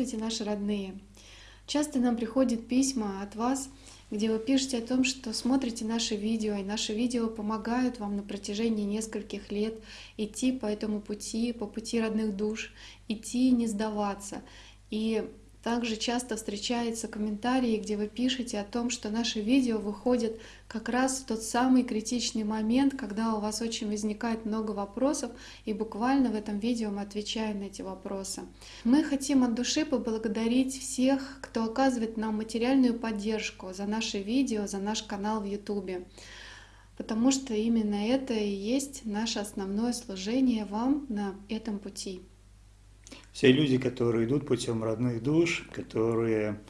Здравствуйте, наши родные! Часто нам приходят письма от вас, где вы пишете о том, что смотрите наши видео, и наши видео помогают вам на протяжении нескольких лет идти по этому пути, по пути родных душ, идти и не сдаваться. И также часто встречаются комментарии, где вы пишете о том, что наши видео выходят как раз в тот самый критичный момент, когда у вас очень возникает много вопросов, и буквально в этом видео мы отвечаем на эти вопросы. Мы хотим от души поблагодарить всех, кто оказывает нам материальную поддержку за наши видео, за наш канал в YouTube, потому что именно это и есть наше основное служение вам на этом пути. Все люди, которые идут путем родных душ, которые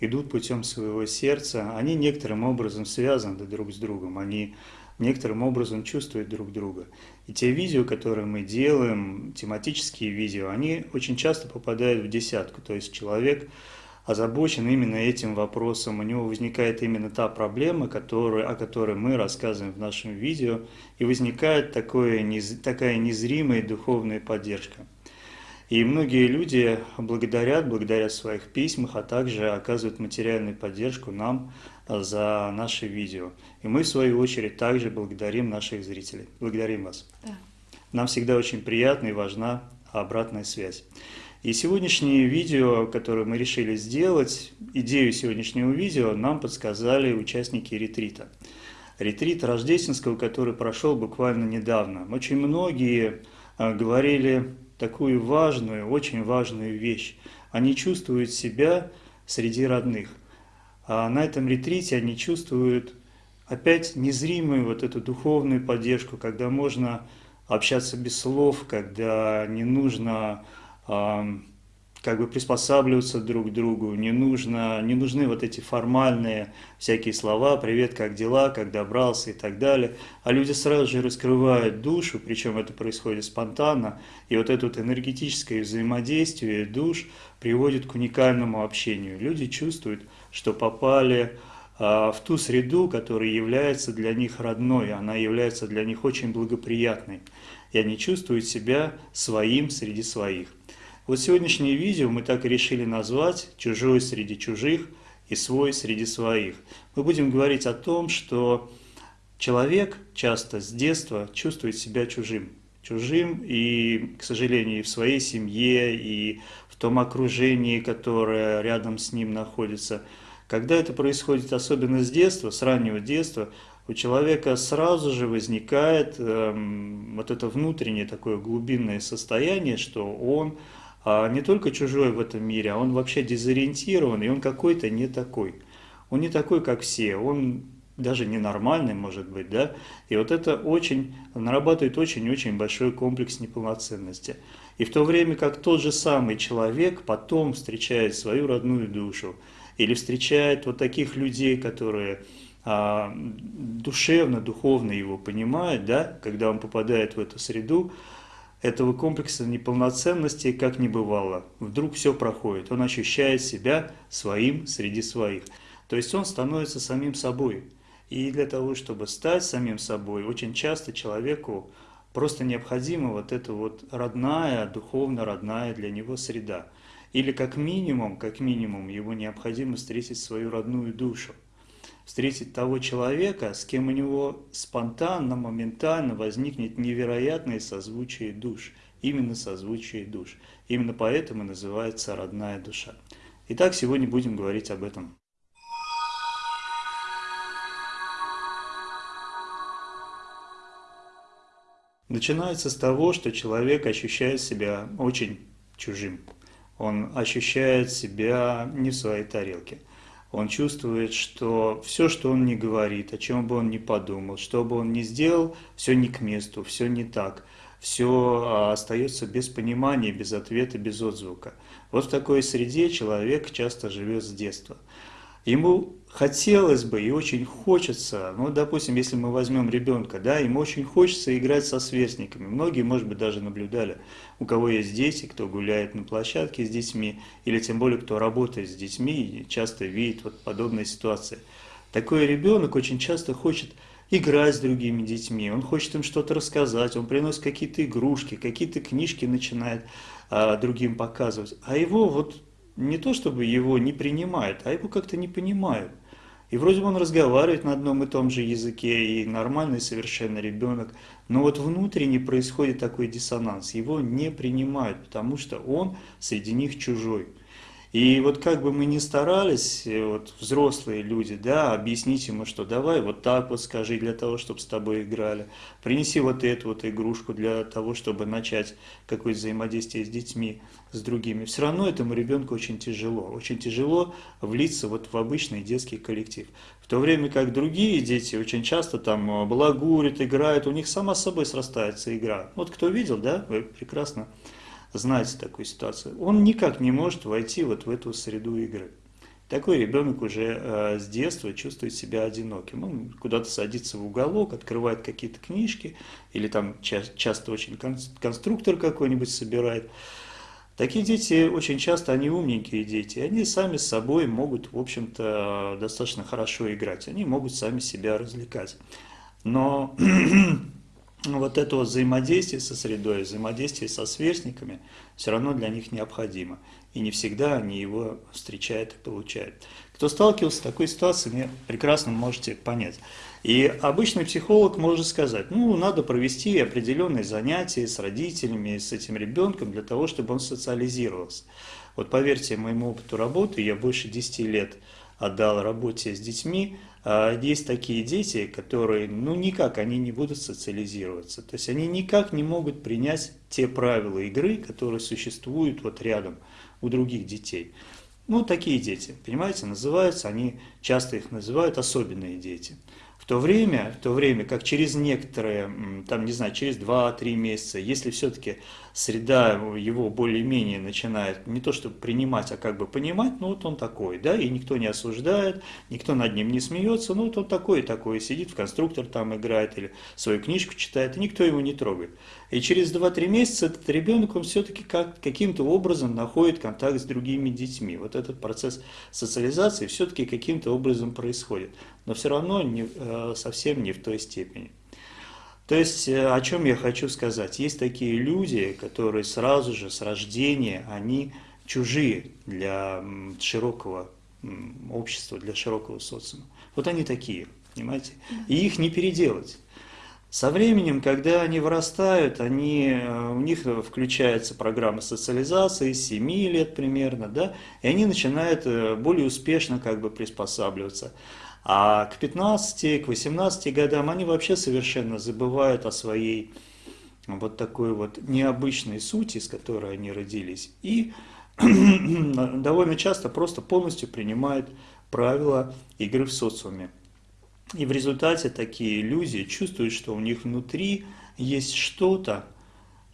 идут путем своего сердца, они некоторым образом связаны друг с другом, они некоторым образом чувствуют друг друга. И те видео, которые мы делаем, тематические видео, они очень часто попадают в десятку. То есть человек озабочен именно этим вопросом, у него возникает именно та проблема, которая, о которой мы рассказываем в нашем видео, и возникает такое, такая незримая духовная поддержка. И многие люди благодарят, благодаря своих письмах, а также оказывают материальную поддержку нам а, за наши видео. И мы, в свою очередь, также благодарим наших зрителей. Благодарим вас. Да. Нам всегда очень приятна и важна обратная связь. И сегодняшнее видео, которое мы решили сделать, идею сегодняшнего видео нам подсказали участники ретрита. Ретрит рождественского, который прошел буквально недавно. Очень многие а, говорили такую важную, очень важную вещь. Они чувствуют себя среди родных. А на этом ретрите они чувствуют опять незримую вот эту духовную поддержку, когда можно общаться без слов, когда не нужно как бы приспосабливаться друг к другу, не, нужно, не нужны вот эти формальные всякие слова, привет, как дела, как добрался? и так далее, а люди сразу же раскрывают душу, причем это происходит спонтанно, и вот это вот энергетическое взаимодействие душ приводит к уникальному общению. Люди чувствуют, что попали а, в ту среду, которая является для них родной, она является для них очень благоприятной, и они чувствуют себя своим среди своих. Вот сегодняшнее видео мы так и решили назвать «Чужой среди чужих» и «Свой среди своих». Мы будем говорить о том, что человек часто с детства чувствует себя чужим. Чужим и, к сожалению, и в своей семье, и в том окружении, которое рядом с ним находится. Когда это происходит особенно с детства, с раннего детства, у человека сразу же возникает эм, вот это внутреннее такое глубинное состояние, что он не только чужой в этом мире, а он вообще дезориентирован, и он какой-то не такой. Он не такой, как все, он даже ненормальный, может быть, да, и вот это очень, нарабатывает очень-очень большой комплекс неполноценности. И в то время как тот же самый человек потом встречает свою родную душу, или встречает вот таких людей, которые а, душевно, духовно его понимают, да, когда он попадает в эту среду, этого комплекса неполноценности как не бывало. Вдруг все проходит, он ощущает себя своим среди своих. То есть он становится самим собой. И для того, чтобы стать самим собой, очень часто человеку просто необходима вот эта вот родная, духовно родная для него среда. Или как минимум, как минимум, его необходимо встретить свою родную душу встретить того человека, с кем у него спонтанно, моментально возникнет невероятное созвучие душ. Именно созвучие душ. Именно поэтому называется родная душа. Итак, сегодня будем говорить об этом. Начинается с того, что человек ощущает себя очень чужим. Он ощущает себя не в своей тарелке – он чувствует, что все, что он не говорит, о чем бы он ни подумал, что бы он ни сделал, все не к месту, все не так, все а, остается без понимания, без ответа, без отзвука. Вот в такой среде человек часто живет с детства. Ему хотелось бы и очень хочется, ну, допустим, если мы возьмем ребенка, да, ему очень хочется играть со сверстниками. Многие, может быть, даже наблюдали, у кого есть дети, кто гуляет на площадке с детьми, или тем более, кто работает с детьми часто видит вот подобные ситуации. Такой ребенок очень часто хочет играть с другими детьми, он хочет им что-то рассказать, он приносит какие-то игрушки, какие-то книжки начинает а, другим показывать. А его вот не то чтобы его не принимают, а его как-то не понимают. И вроде бы он разговаривает на одном и том же языке, и нормальный совершенно ребенок, но вот внутренне происходит такой диссонанс, его не принимают, потому что он среди них чужой. И вот как бы мы ни старались, вот взрослые люди, да, объяснить ему, что давай вот так вот скажи для того, чтобы с тобой играли, принеси вот эту вот игрушку для того, чтобы начать какое-то взаимодействие с детьми, с другими. Все равно этому ребенку очень тяжело, очень тяжело влиться вот в обычный детский коллектив. В то время как другие дети очень часто там балагурят, играют, у них сама собой срастается игра. Вот кто видел, да, вы прекрасно знаете такую ситуацию, он никак не может войти вот в эту среду игры. Такой ребенок уже э, с детства чувствует себя одиноким. Он куда-то садится в уголок, открывает какие-то книжки, или там ча часто очень конструктор какой-нибудь собирает. Такие дети очень часто, они умненькие дети, они сами с собой могут, в общем-то, достаточно хорошо играть, они могут сами себя развлекать. Но вот это вот взаимодействие со средой, взаимодействие со сверстниками все равно для них необходимо. И не всегда они его встречают и получают. Кто сталкивался с такой ситуацией, мне прекрасно можете понять. И обычный психолог может сказать, ну, надо провести определенные занятия с родителями, с этим ребенком, для того, чтобы он социализировался. Вот поверьте моему опыту работы, я больше 10 лет отдал работе с детьми, а есть такие дети, которые, ну никак, они не будут социализироваться. То есть они никак не могут принять те правила игры, которые существуют вот рядом у других детей. Ну, такие дети, понимаете, называются, они часто их называют особенные дети то время, в то время как через некоторые, там, не знаю, через 2-3 месяца, если все-таки среда его более-менее начинает не то чтобы принимать, а как бы понимать, ну вот он такой, да, и никто не осуждает, никто над ним не смеется, ну вот он такой такой, сидит в конструктор там играет или свою книжку читает, и никто его не трогает. И через 2-3 месяца этот ребенок, он все-таки как, каким-то образом находит контакт с другими детьми. Вот этот процесс социализации все-таки каким-то образом происходит но все равно не, э, совсем не в той степени. То есть, э, о чем я хочу сказать? Есть такие люди, которые сразу же с рождения, они чужие для широкого общества, для широкого социума. Вот они такие, понимаете? И их не переделать. Со временем, когда они вырастают, они, э, у них включается программа социализации с 7 лет примерно, да, и они начинают более успешно как бы приспосабливаться. А к 15, к 18 годам они вообще совершенно забывают о своей вот такой вот необычной сути, с которой они родились. И довольно часто просто полностью принимают правила игры в социуме. И в результате такие иллюзии чувствуют, что у них внутри есть что-то,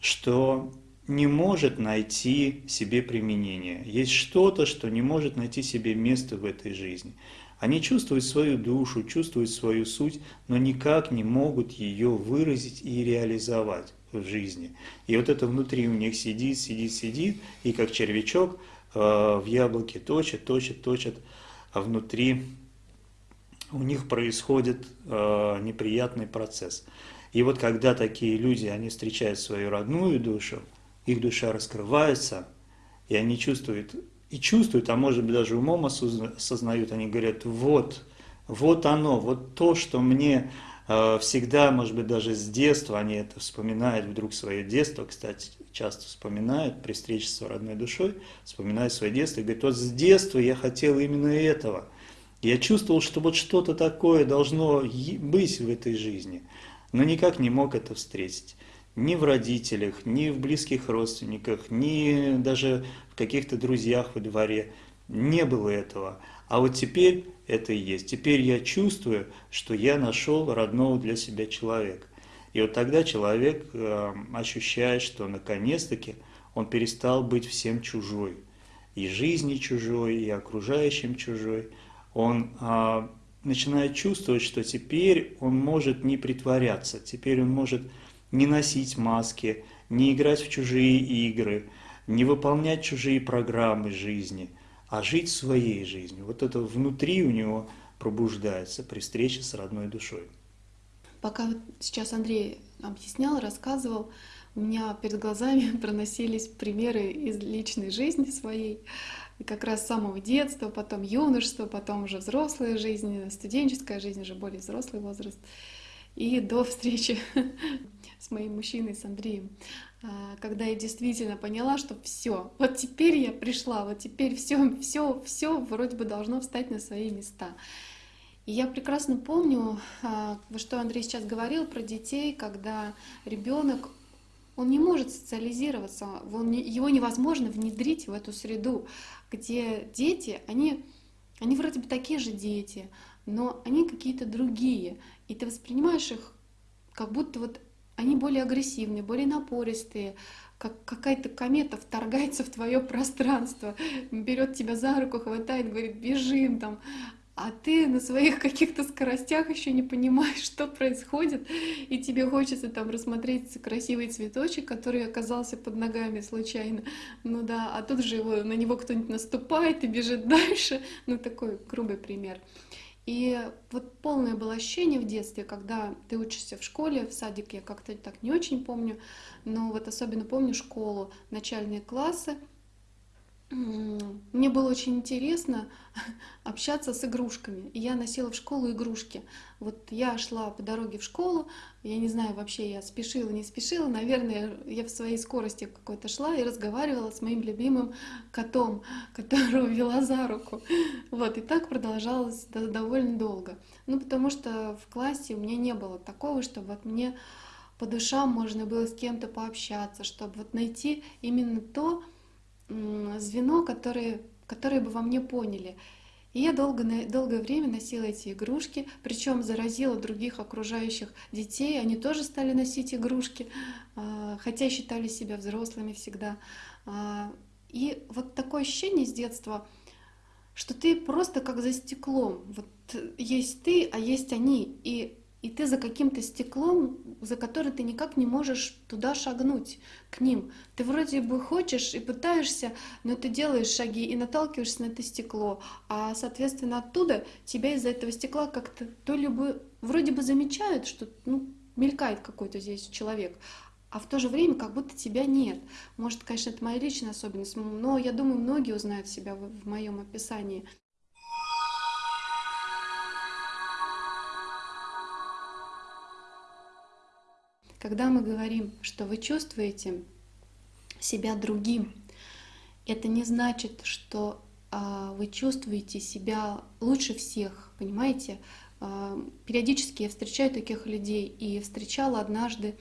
что не может найти себе применение. Есть что-то, что не может найти себе место в этой жизни. Они чувствуют свою душу, чувствуют свою суть, но никак не могут ее выразить и реализовать в жизни. И вот это внутри у них сидит, сидит, сидит, и как червячок э, в яблоке точит, точит, точит, а внутри у них происходит э, неприятный процесс. И вот когда такие люди, они встречают свою родную душу, их душа раскрывается, и они чувствуют и чувствуют, а может быть даже умом осознают, они говорят, вот, вот оно, вот то, что мне э, всегда, может быть даже с детства, они это вспоминают вдруг свое детство, кстати, часто вспоминают при встрече с родной душой, вспоминают свое детство и говорят, вот с детства я хотел именно этого. Я чувствовал, что вот что-то такое должно быть в этой жизни, но никак не мог это встретить ни в родителях, ни в близких родственниках, ни даже в каких-то друзьях во дворе. Не было этого. А вот теперь это и есть. Теперь я чувствую, что я нашел родного для себя человека. И вот тогда человек э, ощущает, что наконец-таки он перестал быть всем чужой. И жизни чужой, и окружающим чужой. Он э, начинает чувствовать, что теперь он может не притворяться, теперь он может не носить маски, не играть в чужие игры, не выполнять чужие программы жизни, а жить своей жизнью. Вот это внутри у него пробуждается при встрече с родной душой. Пока сейчас Андрей объяснял, рассказывал, у меня перед глазами проносились примеры из личной жизни своей. как раз с самого детства, потом юношество, потом уже взрослая жизнь, студенческая жизнь, уже более взрослый возраст. И до встречи с моим мужчиной, с Андреем, а, когда я действительно поняла, что все, вот теперь я пришла, вот теперь все, все, все вроде бы должно встать на свои места. И я прекрасно помню, а, что Андрей сейчас говорил про детей, когда ребенок он не может социализироваться, он его невозможно внедрить в эту среду, где дети, они, они вроде бы такие же дети, но они какие-то другие, и ты воспринимаешь их как будто вот они более агрессивные, более напористые, как какая-то комета вторгается в твое пространство, берет тебя за руку, хватает, говорит, бежим там, а ты на своих каких-то скоростях еще не понимаешь, что происходит, и тебе хочется там рассмотреть красивый цветочек, который оказался под ногами случайно. Ну да, а тут же его, на него кто-нибудь наступает и бежит дальше. Ну такой грубый пример. И вот полное было ощущение в детстве, когда ты учишься в школе, в садике я как-то так не очень помню, но вот особенно помню школу, начальные классы, мне было очень интересно общаться с игрушками. Я носила в школу игрушки. Вот я шла по дороге в школу, я не знаю, вообще я спешила, не спешила. Наверное, я в своей скорости какой-то шла и разговаривала с моим любимым котом, которого вела за руку. Вот, и так продолжалось довольно долго. Ну, потому что в классе у меня не было такого, чтобы вот мне по душам можно было с кем-то пообщаться, чтобы вот найти именно то, звено, которое, которое бы во мне поняли. И я долго, долгое время носила эти игрушки, причем заразила других окружающих детей. Они тоже стали носить игрушки, а, хотя считали себя взрослыми всегда. А, и вот такое ощущение с детства, что ты просто как за стеклом. Вот есть ты, а есть они. И и ты за каким-то стеклом, за который ты никак не можешь туда шагнуть, к ним. Ты вроде бы хочешь и пытаешься, но ты делаешь шаги и наталкиваешься на это стекло, а, соответственно, оттуда тебя из-за этого стекла как-то то ли бы вроде бы замечают, что ну, мелькает какой-то здесь человек, а в то же время как будто тебя нет. Может, конечно, это моя личная особенность, но я думаю, многие узнают себя в, моем описании. Когда мы говорим, что вы чувствуете себя другим, это не значит, что а, вы чувствуете себя лучше всех, понимаете? А, периодически я встречаю таких людей и встречала однажды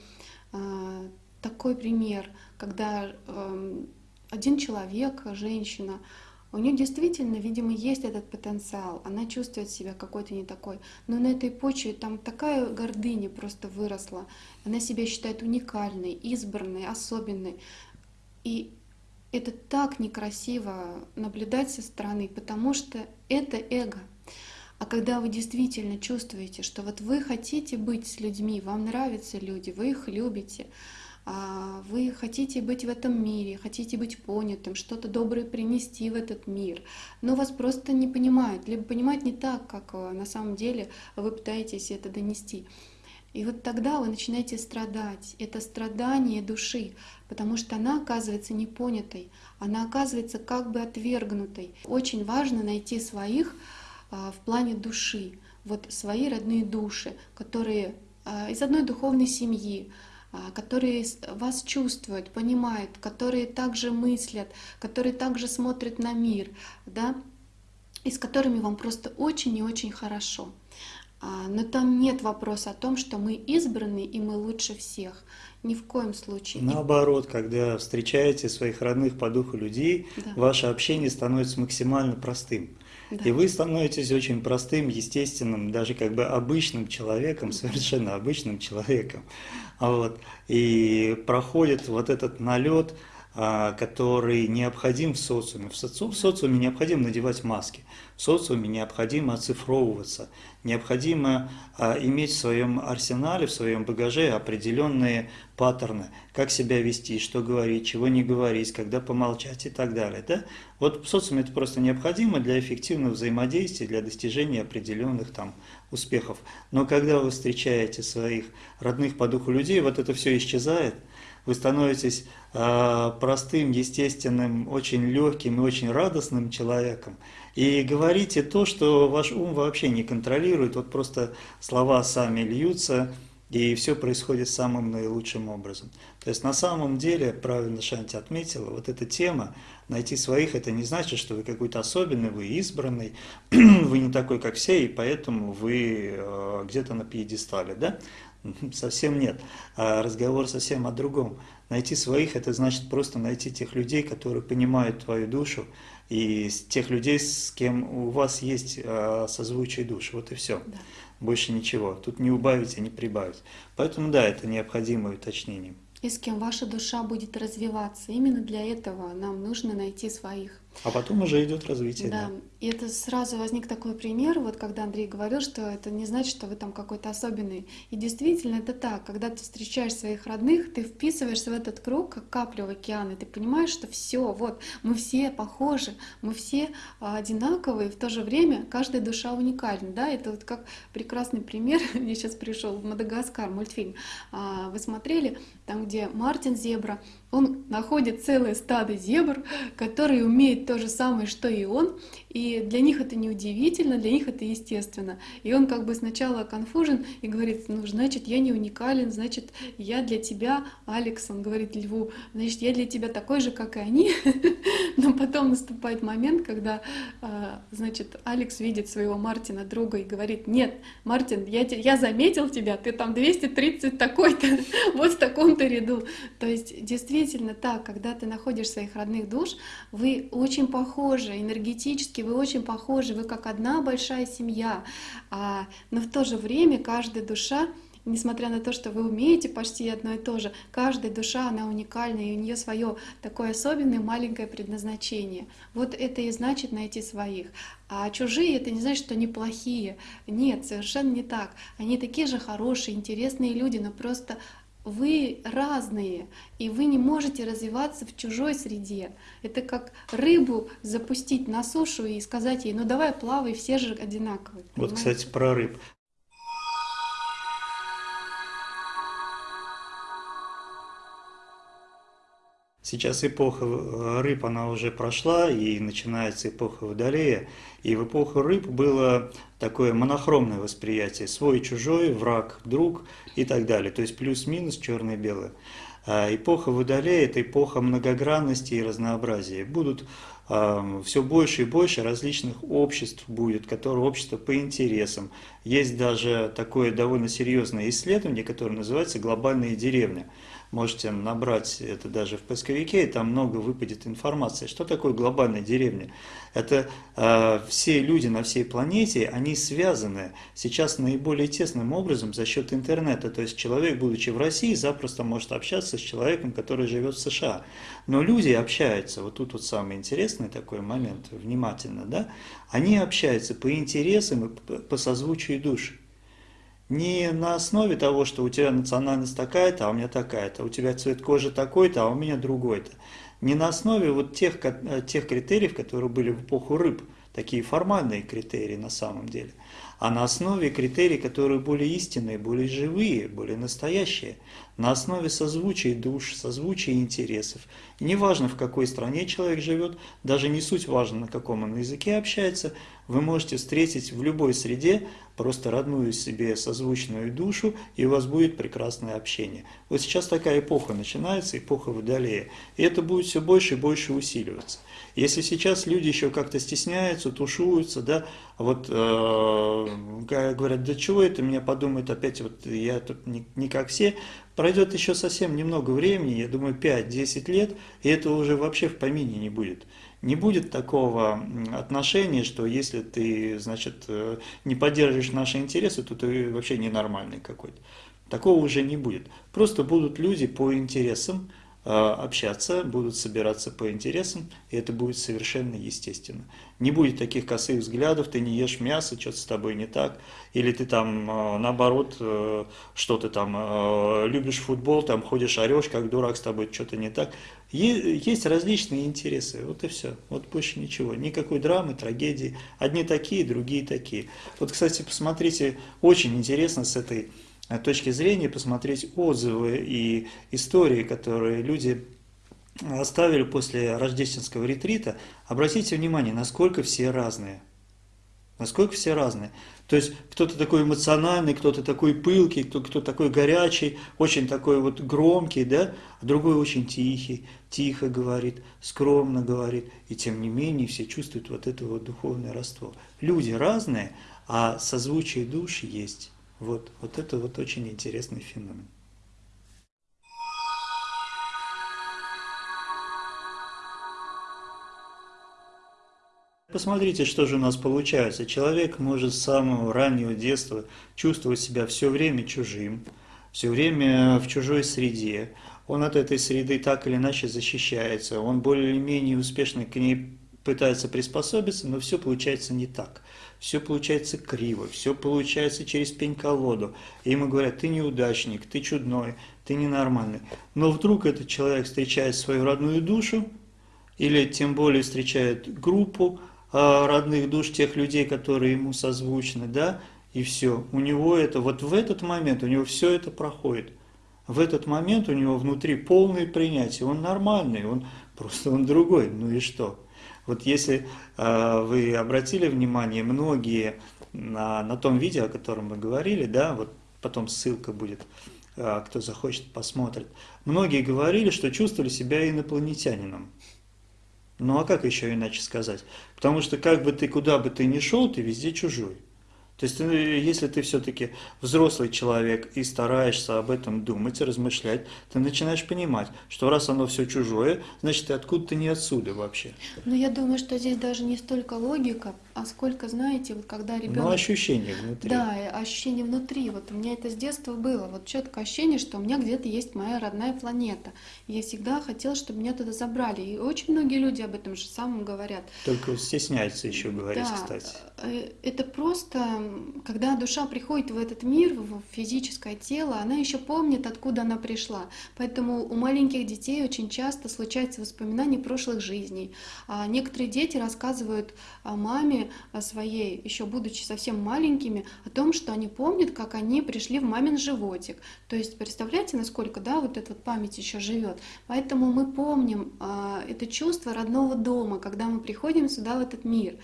а, такой пример, когда один человек, женщина, у нее действительно, видимо, есть этот потенциал, она чувствует себя какой-то не такой, но на этой почве там такая гордыня просто выросла, она себя считает уникальной, избранной, особенной. И это так некрасиво наблюдать со стороны, потому что это эго. А когда вы действительно чувствуете, что вот вы хотите быть с людьми, вам нравятся люди, вы их любите, вы хотите быть в этом мире, хотите быть понятым, что-то доброе принести в этот мир, но вас просто не понимают, либо понимают не так, как э, на самом деле вы пытаетесь это донести. И вот тогда вы начинаете страдать. Это страдание души, потому что она оказывается непонятой, она оказывается как бы отвергнутой. Очень важно найти своих а, в плане души, вот свои родные души, которые а, из одной духовной семьи, а, которые вас чувствуют, понимают, которые также мыслят, которые также смотрят на мир, да, и с которыми вам просто очень и очень хорошо. А, но там нет вопроса о том, что мы избраны и мы лучше всех. Ни в коем случае. Наоборот, когда встречаете своих родных по духу людей, да. ваше общение становится максимально простым. Да. И вы становитесь очень простым, естественным, даже как бы обычным человеком, совершенно обычным человеком. Вот. И проходит вот этот налет, который необходим в социуме. В, соци... в социуме необходимо надевать маски. В социуме необходимо оцифровываться, необходимо а, иметь в своем арсенале, в своем багаже определенные паттерны, как себя вести, что говорить, чего не говорить, когда помолчать и так далее. Да? Вот в социуме это просто необходимо для эффективного взаимодействия, для достижения определенных там успехов. Но когда вы встречаете своих родных по духу людей, вот это все исчезает, вы становитесь э, простым, естественным, очень легким и очень радостным человеком. И говорите то, что ваш ум вообще не контролирует, вот просто слова сами льются, и все происходит самым наилучшим образом. То есть на самом деле, правильно Шанти отметила, вот эта тема, найти своих, это не значит, что вы какой-то особенный, вы избранный, вы не такой, как все, и поэтому вы э, где-то на пьедестале, да? Совсем нет. А разговор совсем о другом. Найти своих – это значит просто найти тех людей, которые понимают твою душу, и тех людей, с кем у вас есть а, созвучие души. Вот и все. Да. Больше ничего. Тут не убавить и не прибавить. Поэтому да, это необходимое уточнение. И с кем ваша душа будет развиваться. Именно для этого нам нужно найти своих. А потом уже идет развитие. Да. да. И это сразу возник такой пример, вот когда Андрей говорил, что это не значит, что вы там какой-то особенный. И действительно это так. Когда ты встречаешь своих родных, ты вписываешься в этот круг, как капля в океан, и ты понимаешь, что все, вот, мы все похожи, мы все а, одинаковые, в то же время каждая душа уникальна. Да? Это вот как прекрасный пример, мне сейчас пришел Мадагаскар, мультфильм. А, вы смотрели, там, где Мартин Зебра, он находит целое стадо зебр, которые умеют то же самое, что и он, и для них это не удивительно, для них это естественно. И он как бы сначала конфужен и говорит, ну, значит, я не уникален, значит, я для тебя, Алекс, он говорит льву, значит, я для тебя такой же, как и они. Но потом наступает момент, когда, а, значит, Алекс видит своего Мартина, друга, и говорит, нет, Мартин, я, я заметил тебя, ты там 230 такой-то, вот в таком-то ряду. То есть, действительно, действительно так, когда ты находишь своих родных душ, вы очень похожи, энергетически вы очень похожи, вы как одна большая семья, а, но в то же время каждая душа несмотря на то, что вы умеете почти одно и то же, каждая душа, она уникальна, и у нее свое такое особенное маленькое предназначение. Вот это и значит найти своих. А чужие это не значит, что они плохие. Нет, совершенно не так. Они такие же хорошие, интересные люди, но просто вы разные, и вы не можете развиваться в чужой среде. Это как рыбу запустить на сушу и сказать ей, ну давай плавай, все же одинаковые. Понимаете? Вот, кстати, про рыб. Сейчас эпоха э, рыб, она уже прошла, и начинается эпоха Водолея. И в эпоху рыб было такое монохромное восприятие. Свой, чужой, враг, друг и так далее. То есть плюс-минус, черное белое. А эпоха Водолея – это эпоха многогранности и разнообразия. Будут э, все больше и больше различных обществ будет, которые общества по интересам. Есть даже такое довольно серьезное исследование, которое называется «Глобальные деревни» можете набрать это даже в поисковике, и там много выпадет информации. Что такое глобальная деревня? Это э, все люди на всей планете, они связаны сейчас наиболее тесным образом за счет интернета. То есть человек, будучи в России, запросто может общаться с человеком, который живет в США. Но люди общаются, вот тут вот самый интересный такой момент, внимательно, да, они общаются по интересам и по созвучию души. Не на основе того, что у тебя национальность такая-то, а у меня такая-то, у тебя цвет кожи такой-то, а у меня другой-то. Не на основе вот тех, э, тех критериев, которые были в эпоху рыб, такие формальные критерии на самом деле, а на основе критерий, которые более истинные, более живые, более настоящие, на основе созвучия душ, созвучия интересов. Неважно, в какой стране человек живет, даже не суть важно, на каком он языке общается, вы можете встретить в любой среде просто родную себе созвучную душу, и у вас будет прекрасное общение. Вот сейчас такая эпоха начинается, эпоха Водолея, и это будет все больше и больше усиливаться. Если сейчас люди еще как-то стесняются, тушуются, да, вот э, говорят, да чего это, меня подумают опять, вот я тут не, не как все, пройдет еще совсем немного времени, я думаю 5-10 лет, и этого уже вообще в помине не будет не будет такого отношения, что если ты, значит, э, не поддерживаешь наши интересы, то ты вообще ненормальный какой-то. Такого уже не будет. Просто будут люди по интересам, общаться, будут собираться по интересам, и это будет совершенно естественно. Не будет таких косых взглядов, ты не ешь мясо, что-то с тобой не так, или ты там, наоборот, что ты там, любишь футбол, там ходишь, орешь, как дурак, с тобой что-то не так. Есть различные интересы, вот и все, вот больше ничего, никакой драмы, трагедии, одни такие, другие такие. Вот, кстати, посмотрите, очень интересно с этой э, точки зрения посмотреть отзывы и истории, которые люди оставили после рождественского ретрита. Обратите внимание, насколько все разные. Насколько все разные. То есть кто-то такой эмоциональный, кто-то такой пылкий, кто-то кто такой горячий, очень такой вот громкий, да, а другой очень тихий, тихо говорит, скромно говорит, и тем не менее все чувствуют вот это вот духовное родство. Люди разные, а созвучие душ есть. Вот, вот это вот очень интересный феномен. Посмотрите, что же у нас получается. Человек может с самого раннего детства чувствовать себя все время чужим, все время в чужой среде. Он от этой среды так или иначе защищается, он более-менее успешно к ней пытается приспособиться, но все получается не так. Все получается криво, все получается через пень-колоду. И ему говорят, ты неудачник, ты чудной, ты ненормальный. Но вдруг этот человек встречает свою родную душу, или тем более встречает группу, а, родных душ, тех людей, которые ему созвучны, да, и все. У него это, вот в этот момент у него все это проходит. В этот момент у него внутри полное принятие, он нормальный, он просто он другой, ну и что? Вот если э, вы обратили внимание, многие на, на том видео, о котором мы говорили, да, вот потом ссылка будет, э, кто захочет, посмотрит, многие говорили, что чувствовали себя инопланетянином. Ну а как еще иначе сказать? Потому что как бы ты, куда бы ты ни шел, ты везде чужой. То есть, если ты все-таки взрослый человек и стараешься об этом думать, размышлять, ты начинаешь понимать, что раз оно все чужое, значит, ты откуда-то не отсюда вообще. Ну, я думаю, что здесь даже не столько логика, а сколько, знаете, вот когда ребенок... Ну, ощущение внутри. Да, ощущение внутри. Вот у меня это с детства было. Вот четкое ощущение, что у меня где-то есть моя родная планета. Я всегда хотела, чтобы меня туда забрали. И очень многие люди об этом же самом говорят. Только стесняются еще говорить, да, кстати. Э, это просто, когда душа приходит в этот мир, в физическое тело, она еще помнит, откуда она пришла. Поэтому у маленьких детей очень часто случаются воспоминания прошлых жизней. А некоторые дети рассказывают о маме, своей, еще будучи совсем маленькими, о том, что они помнят, как они пришли в мамин животик. То есть представляете, насколько да, вот эта вот память еще живет. Поэтому мы помним это чувство родного дома, когда мы приходим сюда, в этот мир.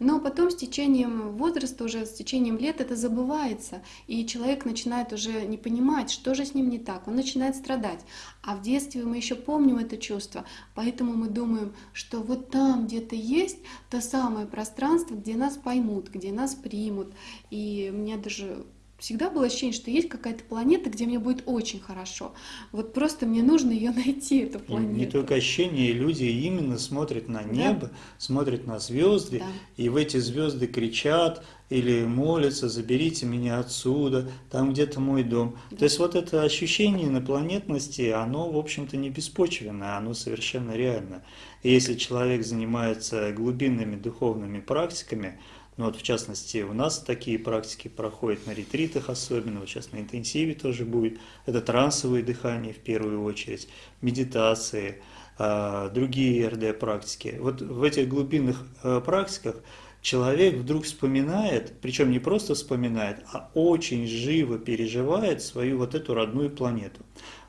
Но потом с течением возраста, уже с течением лет это забывается, и человек начинает уже не понимать, что же с ним не так, он начинает страдать. А в детстве мы еще помним это чувство, поэтому мы думаем, что вот там где-то есть то самое пространство, где нас поймут, где нас примут. И мне даже всегда было ощущение, что есть какая-то планета, где мне будет очень хорошо. Вот просто мне нужно ее найти, эту планету. Не только ощущение, люди именно смотрят на небо, да. смотрят на звезды, да. и в эти звезды кричат или молятся, заберите меня отсюда, там где-то мой дом. Да. То есть вот это ощущение инопланетности, оно, в общем-то, не беспочвенное, оно совершенно реально. И если человек занимается глубинными духовными практиками, ну вот в частности у нас такие практики проходят на ретритах особенно, вот сейчас на интенсиве тоже будет. Это трансовые дыхания в первую очередь, медитации, а, другие РД-практики. Вот в этих глубинных э, практиках человек вдруг вспоминает, причем не просто вспоминает, а очень живо переживает свою вот эту родную планету.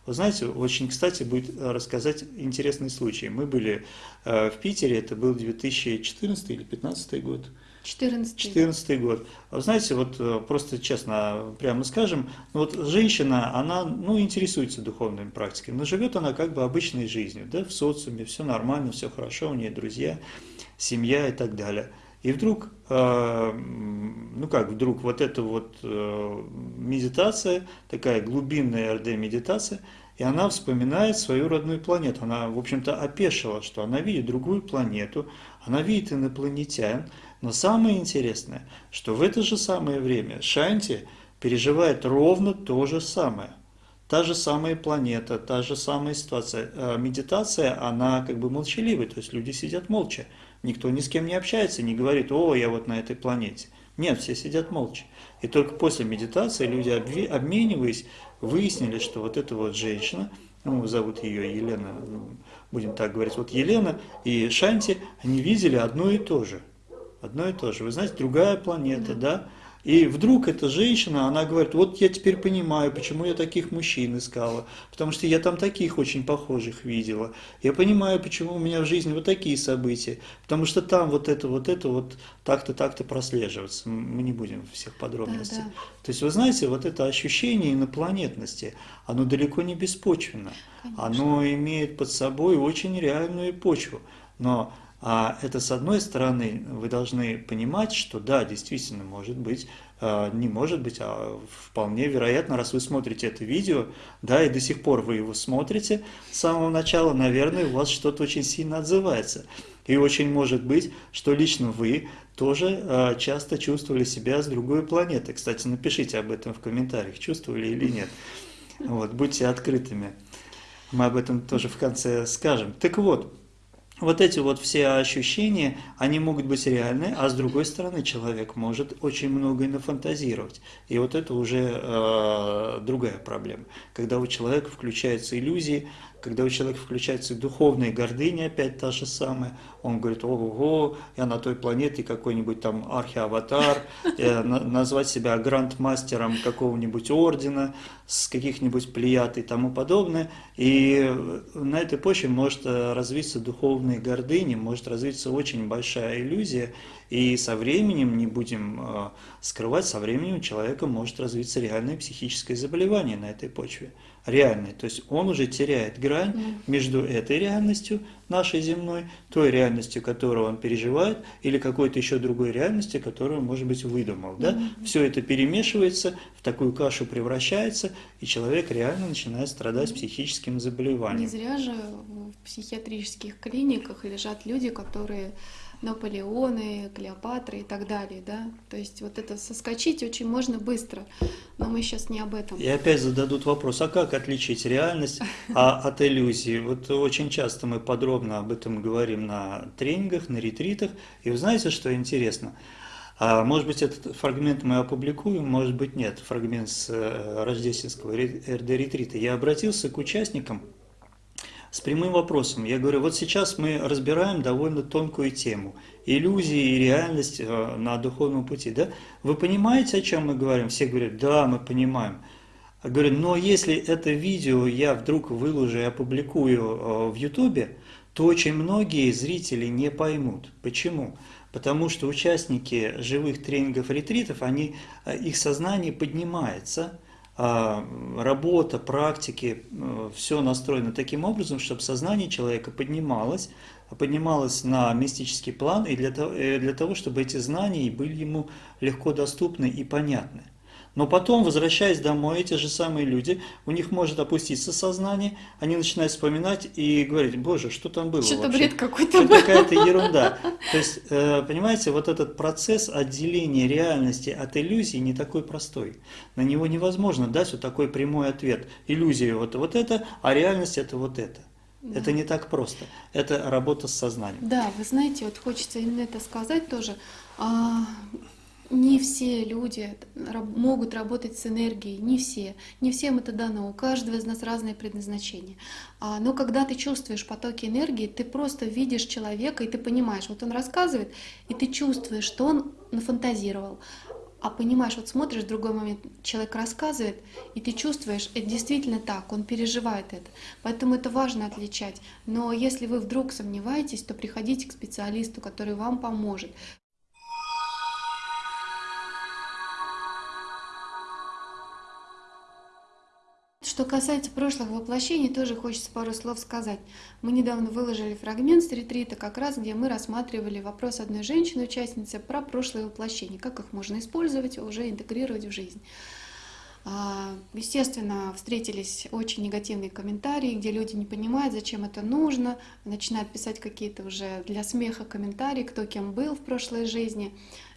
Вы знаете, очень кстати будет рассказать интересный случай. Мы были э, в Питере, это был 2014 или 2015 год, 14 14 год. Вы знаете, вот э, просто честно, прямо скажем, ну вот женщина, она ну, интересуется духовными практиками, но живет она как бы обычной жизнью, да, в социуме, все нормально, все хорошо, у нее друзья, семья и так далее. И вдруг, э, ну как вдруг, вот эта вот э, медитация, такая глубинная РД-медитация, и она вспоминает свою родную планету. Она, в общем-то, опешила, что она видит другую планету, она видит инопланетян, но самое интересное, что в это же самое время Шанти переживает ровно то же самое. та же самая планета, та же самая ситуация. Э, медитация, она как бы молчаливая, то есть люди сидят молча. Никто ни с кем не общается, не говорит, о, я вот на этой планете. Нет, все сидят молча. И только после медитации люди, обмениваясь, выяснили, что вот эта вот женщина, ну, зовут ее Елена, будем так говорить, вот Елена и Шанти, они видели одно и то же. Одно и то же. Вы знаете, другая планета, да? И вдруг эта женщина, она говорит, вот я теперь понимаю, почему я таких мужчин искала, потому что я там таких очень похожих видела. Я понимаю, почему у меня в жизни вот такие события, потому что там вот это, вот это, вот так-то, так-то прослеживается. Мы не будем всех подробностей. Да, да. То есть, вы знаете, вот это ощущение инопланетности, оно далеко не беспочвенно. Конечно. Оно имеет под собой очень реальную почву. Но а это, с одной стороны, вы должны понимать, что да, действительно, может быть, а, не может быть, а вполне вероятно, раз вы смотрите это видео, да, и до сих пор вы его смотрите с самого начала, наверное, у вас что-то очень сильно отзывается. И очень может быть, что лично вы тоже а, часто чувствовали себя с другой планеты. Кстати, напишите об этом в комментариях, чувствовали или нет. Вот, будьте открытыми. Мы об этом тоже в конце скажем. Так вот, вот эти вот все ощущения, они могут быть реальны, а с другой стороны человек может очень много и нафантазировать. И вот это уже э, другая проблема. Когда у человека включаются иллюзии, когда у человека включается духовная гордыня, опять та же самая, он говорит, ого-го, я на той планете какой-нибудь там архиаватар, э, назвать себя грандмастером какого-нибудь ордена, с каких-нибудь плеяд и тому подобное. И на этой почве может э, развиться духовная гордыня, может развиться очень большая иллюзия, и со временем, не будем э, скрывать, со временем у человека может развиться реальное психическое заболевание на этой почве реальной. То есть он уже теряет грань mm. между этой реальностью, нашей земной, той реальностью, которую он переживает, или какой-то еще другой реальностью, которую, может быть, выдумал. Да? Mm. Все это перемешивается, в такую кашу превращается, и человек реально начинает страдать психическим заболеванием. Не зря же в психиатрических клиниках лежат люди, которые Наполеоны, Клеопатры и так далее, да. То есть вот это соскочить очень можно быстро, но мы сейчас не об этом. И опять зададут вопрос, а как отличить реальность а, от иллюзии? Вот очень часто мы подробно об этом говорим на тренингах, на ретритах, и вы знаете, что интересно? А, может быть, этот фрагмент мы опубликуем, может быть, нет, фрагмент с э, рождественского РД-ретрита. Я обратился к участникам, с прямым вопросом. Я говорю, вот сейчас мы разбираем довольно тонкую тему. Иллюзии и реальность э, на духовном пути. Да? Вы понимаете, о чем мы говорим? Все говорят, да, мы понимаем. Я говорю, но если это видео я вдруг выложу и опубликую э, в Ютубе, то очень многие зрители не поймут. Почему? Потому что участники живых тренингов, ретритов, они, э, их сознание поднимается – работа, практики, э, все настроено таким образом, чтобы сознание человека поднималось, поднималось на мистический план, и для того, э, для того чтобы эти знания были ему легко доступны и понятны. Но потом, возвращаясь домой, эти же самые люди, у них может опуститься сознание, они начинают вспоминать и говорить, боже, что там было Что-то бред какой-то Что какая-то ерунда. То есть, э, понимаете, вот этот процесс отделения реальности от иллюзии не такой простой. На него невозможно дать вот такой прямой ответ. Иллюзия вот, вот это, а реальность это вот это. Да. Это не так просто. Это работа с сознанием. Да, вы знаете, вот хочется именно это сказать тоже. Не все люди могут работать с энергией, не все. Не всем это дано, у каждого из нас разное предназначение. А, но когда ты чувствуешь потоки энергии, ты просто видишь человека, и ты понимаешь, вот он рассказывает, и ты чувствуешь, что он нафантазировал. А понимаешь, вот смотришь, в другой момент человек рассказывает, и ты чувствуешь, это действительно так, он переживает это. Поэтому это важно отличать. Но если вы вдруг сомневаетесь, то приходите к специалисту, который вам поможет. Что касается прошлых воплощений, тоже хочется пару слов сказать. Мы недавно выложили фрагмент с ретрита, как раз где мы рассматривали вопрос одной женщины-участницы про прошлые воплощения, как их можно использовать, уже интегрировать в жизнь. А, естественно, встретились очень негативные комментарии, где люди не понимают, зачем это нужно, начинают писать какие-то уже для смеха комментарии, кто кем был в прошлой жизни.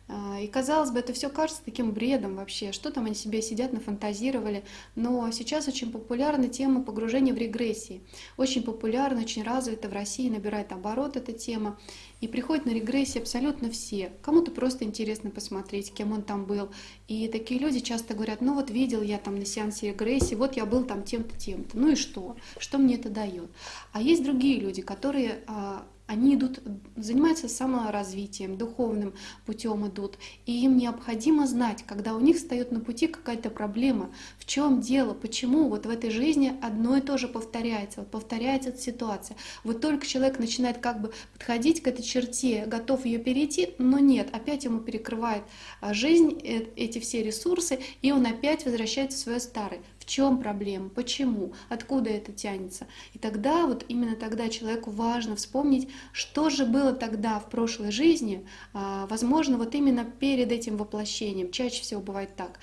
А, и казалось бы, это все кажется таким бредом вообще, что там они себе сидят, нафантазировали. Но сейчас очень популярна тема погружения в регрессии. Очень популярна, очень развита в России, набирает оборот эта тема. И приходят на регрессии абсолютно все. Кому-то просто интересно посмотреть, кем он там был. И такие люди часто говорят, ну вот видел я там на сеансе регрессии, вот я был там тем-то, тем-то. Ну и что? Что мне это дает? А есть другие люди, которые а, они идут, занимаются саморазвитием, духовным путем идут. И им необходимо знать, когда у них встает на пути какая-то проблема, в чем дело, почему вот в этой жизни одно и то же повторяется, вот повторяется эта ситуация. Вот только человек начинает как бы подходить к этой черте, готов ее перейти, но нет, опять ему перекрывает а, жизнь э, эти все ресурсы, и он опять возвращается в свое старое. В чем проблема? Почему? Откуда это тянется? И тогда, вот именно тогда человеку важно вспомнить, что же было тогда в прошлой жизни, а, возможно, вот именно перед этим воплощением. Чаще всего бывает так.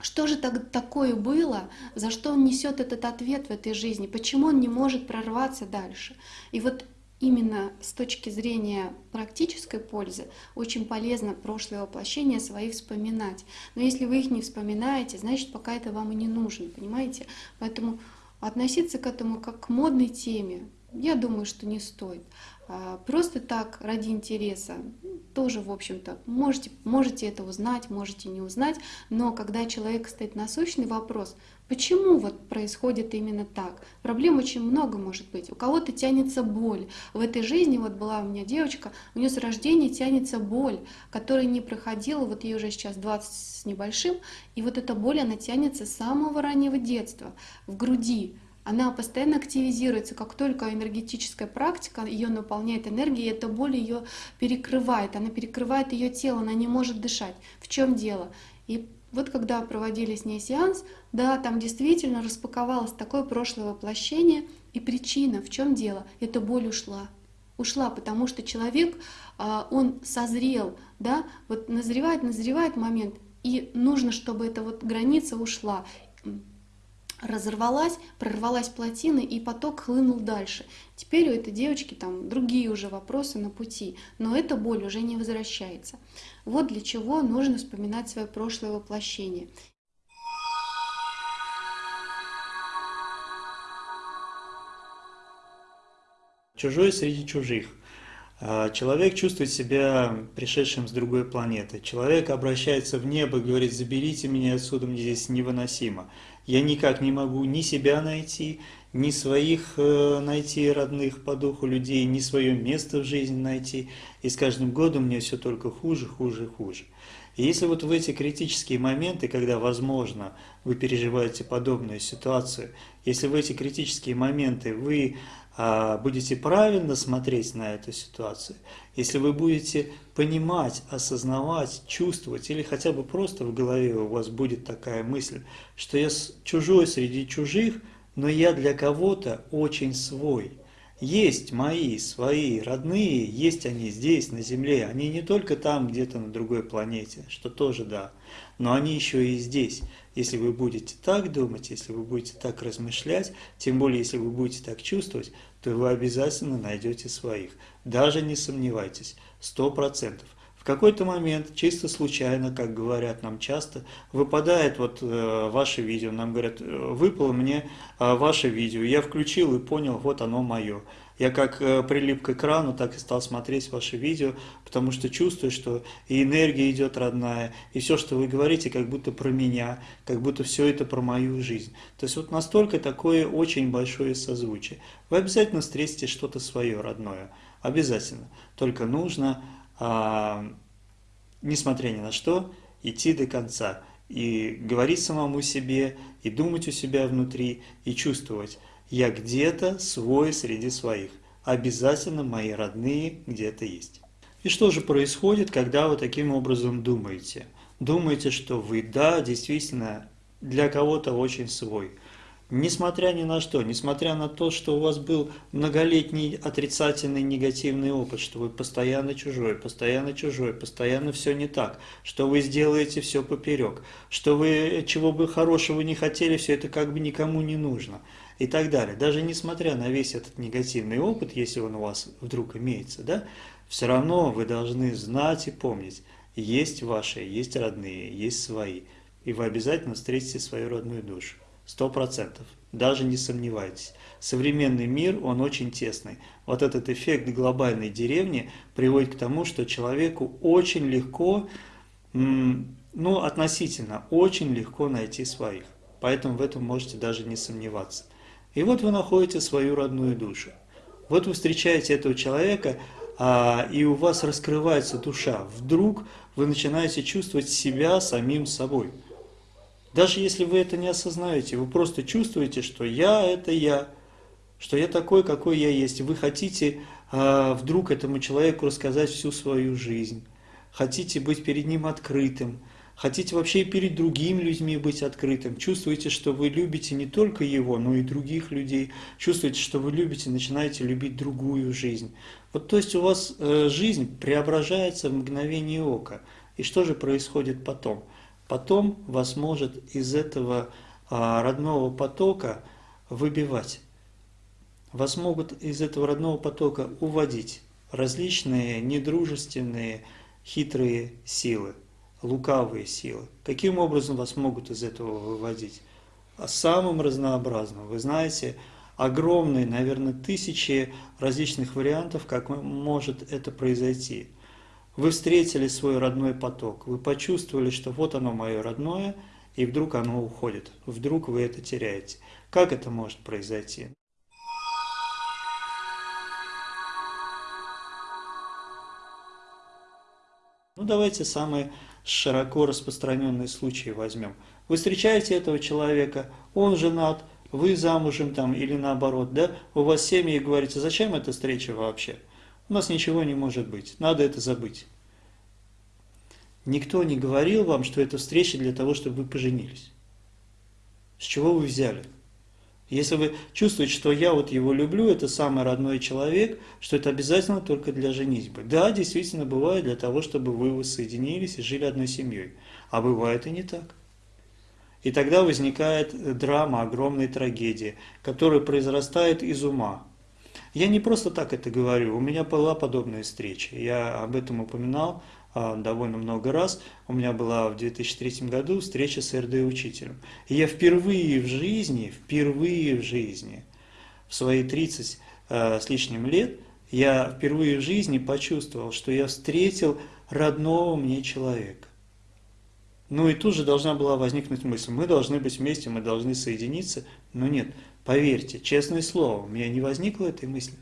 Что же так, такое было, за что он несет этот ответ в этой жизни, почему он не может прорваться дальше? И вот именно с точки зрения практической пользы очень полезно прошлое воплощение свои вспоминать. Но если вы их не вспоминаете, значит пока это вам и не нужно, понимаете? Поэтому относиться к этому как к модной теме, я думаю, что не стоит. А, просто так, ради интереса, тоже, в общем-то, можете, можете это узнать, можете не узнать, но когда человек стоит насущный вопрос, почему вот происходит именно так? Проблем очень много может быть. У кого-то тянется боль. В этой жизни, вот была у меня девочка, у нее с рождения тянется боль, которая не проходила, вот ей уже сейчас 20 с небольшим, и вот эта боль, она тянется с самого раннего детства, в груди, она постоянно активизируется, как только энергетическая практика ее наполняет энергией, эта боль ее перекрывает, она перекрывает ее тело, она не может дышать. В чем дело? И вот когда проводили с ней сеанс, да, там действительно распаковалось такое прошлое воплощение, и причина, в чем дело? Эта боль ушла. Ушла, потому что человек, а, он созрел, да, вот назревает, назревает момент, и нужно, чтобы эта вот граница ушла разорвалась, прорвалась плотина, и поток хлынул дальше. Теперь у этой девочки там другие уже вопросы на пути, но эта боль уже не возвращается. Вот для чего нужно вспоминать свое прошлое воплощение. Чужой среди чужих. А, человек чувствует себя пришедшим с другой планеты. Человек обращается в небо и говорит, заберите меня отсюда, мне здесь невыносимо я никак не могу ни себя найти, ни своих э, найти родных по духу людей, ни свое место в жизни найти. И с каждым годом мне все только хуже, хуже, хуже. И если вот в эти критические моменты, когда, возможно, вы переживаете подобную ситуацию, если в эти критические моменты вы будете правильно смотреть на эту ситуацию, если вы будете понимать, осознавать, чувствовать, или хотя бы просто в голове у вас будет такая мысль, что я чужой среди чужих, но я для кого-то очень свой. Есть мои, свои, родные, есть они здесь, на Земле. Они не только там, где-то на другой планете, что тоже да, но они еще и здесь. Если вы будете так думать, если вы будете так размышлять, тем более, если вы будете так чувствовать, то вы обязательно найдете своих. Даже не сомневайтесь, сто процентов. В какой-то момент, чисто случайно, как говорят нам часто, выпадает вот э, ваше видео, нам говорят, «Э, выпало мне э, ваше видео, я включил и понял, вот оно мое. Я как э, прилип к экрану, так и стал смотреть ваши видео, потому что чувствую, что и энергия идет родная, и все, что вы говорите, как будто про меня, как будто все это про мою жизнь. То есть вот настолько такое очень большое созвучие. Вы обязательно встретите что-то свое родное, обязательно. Только нужно несмотря ни на что, идти до конца и говорить самому себе, и думать у себя внутри, и чувствовать, я где-то свой среди своих, обязательно мои родные где-то есть. И что же происходит, когда вы таким образом думаете? Думаете, что вы, да, действительно, для кого-то очень свой – Несмотря ни на что, несмотря на то, что у вас был многолетний отрицательный негативный опыт, что вы постоянно чужой, постоянно чужой, постоянно все не так, что вы сделаете все поперек, что вы чего бы хорошего не хотели, все это как бы никому не нужно и так далее. Даже несмотря на весь этот негативный опыт, если он у вас вдруг имеется, да, все равно вы должны знать и помнить, есть ваши, есть родные, есть свои. И вы обязательно встретите свою родную душу. Сто процентов. Даже не сомневайтесь. Современный мир, он очень тесный. Вот этот эффект глобальной деревни приводит к тому, что человеку очень легко, ну, относительно, очень легко найти своих. Поэтому в этом можете даже не сомневаться. И вот вы находите свою родную душу. Вот вы встречаете этого человека, а, и у вас раскрывается душа. Вдруг вы начинаете чувствовать себя самим собой. Даже если вы это не осознаете, вы просто чувствуете, что я – это я, что я такой, какой я есть. Вы хотите а, вдруг этому человеку рассказать всю свою жизнь, хотите быть перед ним открытым, хотите вообще и перед другими людьми быть открытым, чувствуете, что вы любите не только его, но и других людей, чувствуете, что вы любите, начинаете любить другую жизнь. Вот то есть у вас э, жизнь преображается в мгновение ока. И что же происходит потом? Потом вас может из этого а, родного потока выбивать. Вас могут из этого родного потока уводить различные недружественные, хитрые силы, лукавые силы. Каким образом вас могут из этого выводить? А самым разнообразным. Вы знаете, огромные, наверное, тысячи различных вариантов, как может это произойти. Вы встретили свой родной поток, вы почувствовали, что вот оно мое родное, и вдруг оно уходит, вдруг вы это теряете. Как это может произойти? Ну давайте самые широко распространенные случаи возьмем. Вы встречаете этого человека, он женат, вы замужем там или наоборот, да, у вас семьи и говорите, зачем эта встреча вообще? У нас ничего не может быть, надо это забыть. Никто не говорил вам, что это встреча для того, чтобы вы поженились. С чего вы взяли? Если вы чувствуете, что я вот его люблю, это самый родной человек, что это обязательно только для женитьбы. Да, действительно бывает для того, чтобы вы воссоединились и жили одной семьей. А бывает и не так. И тогда возникает драма огромной трагедии, которая произрастает из ума. Я не просто так это говорю, у меня была подобная встреча. Я об этом упоминал а, довольно много раз. У меня была в 2003 году встреча с РД-учителем. И я впервые в жизни, впервые в жизни, в свои 30 а, с лишним лет, я впервые в жизни почувствовал, что я встретил родного мне человека. Ну и тут же должна была возникнуть мысль, мы должны быть вместе, мы должны соединиться. Но нет, поверьте, честное слово, у меня не возникло этой мысли.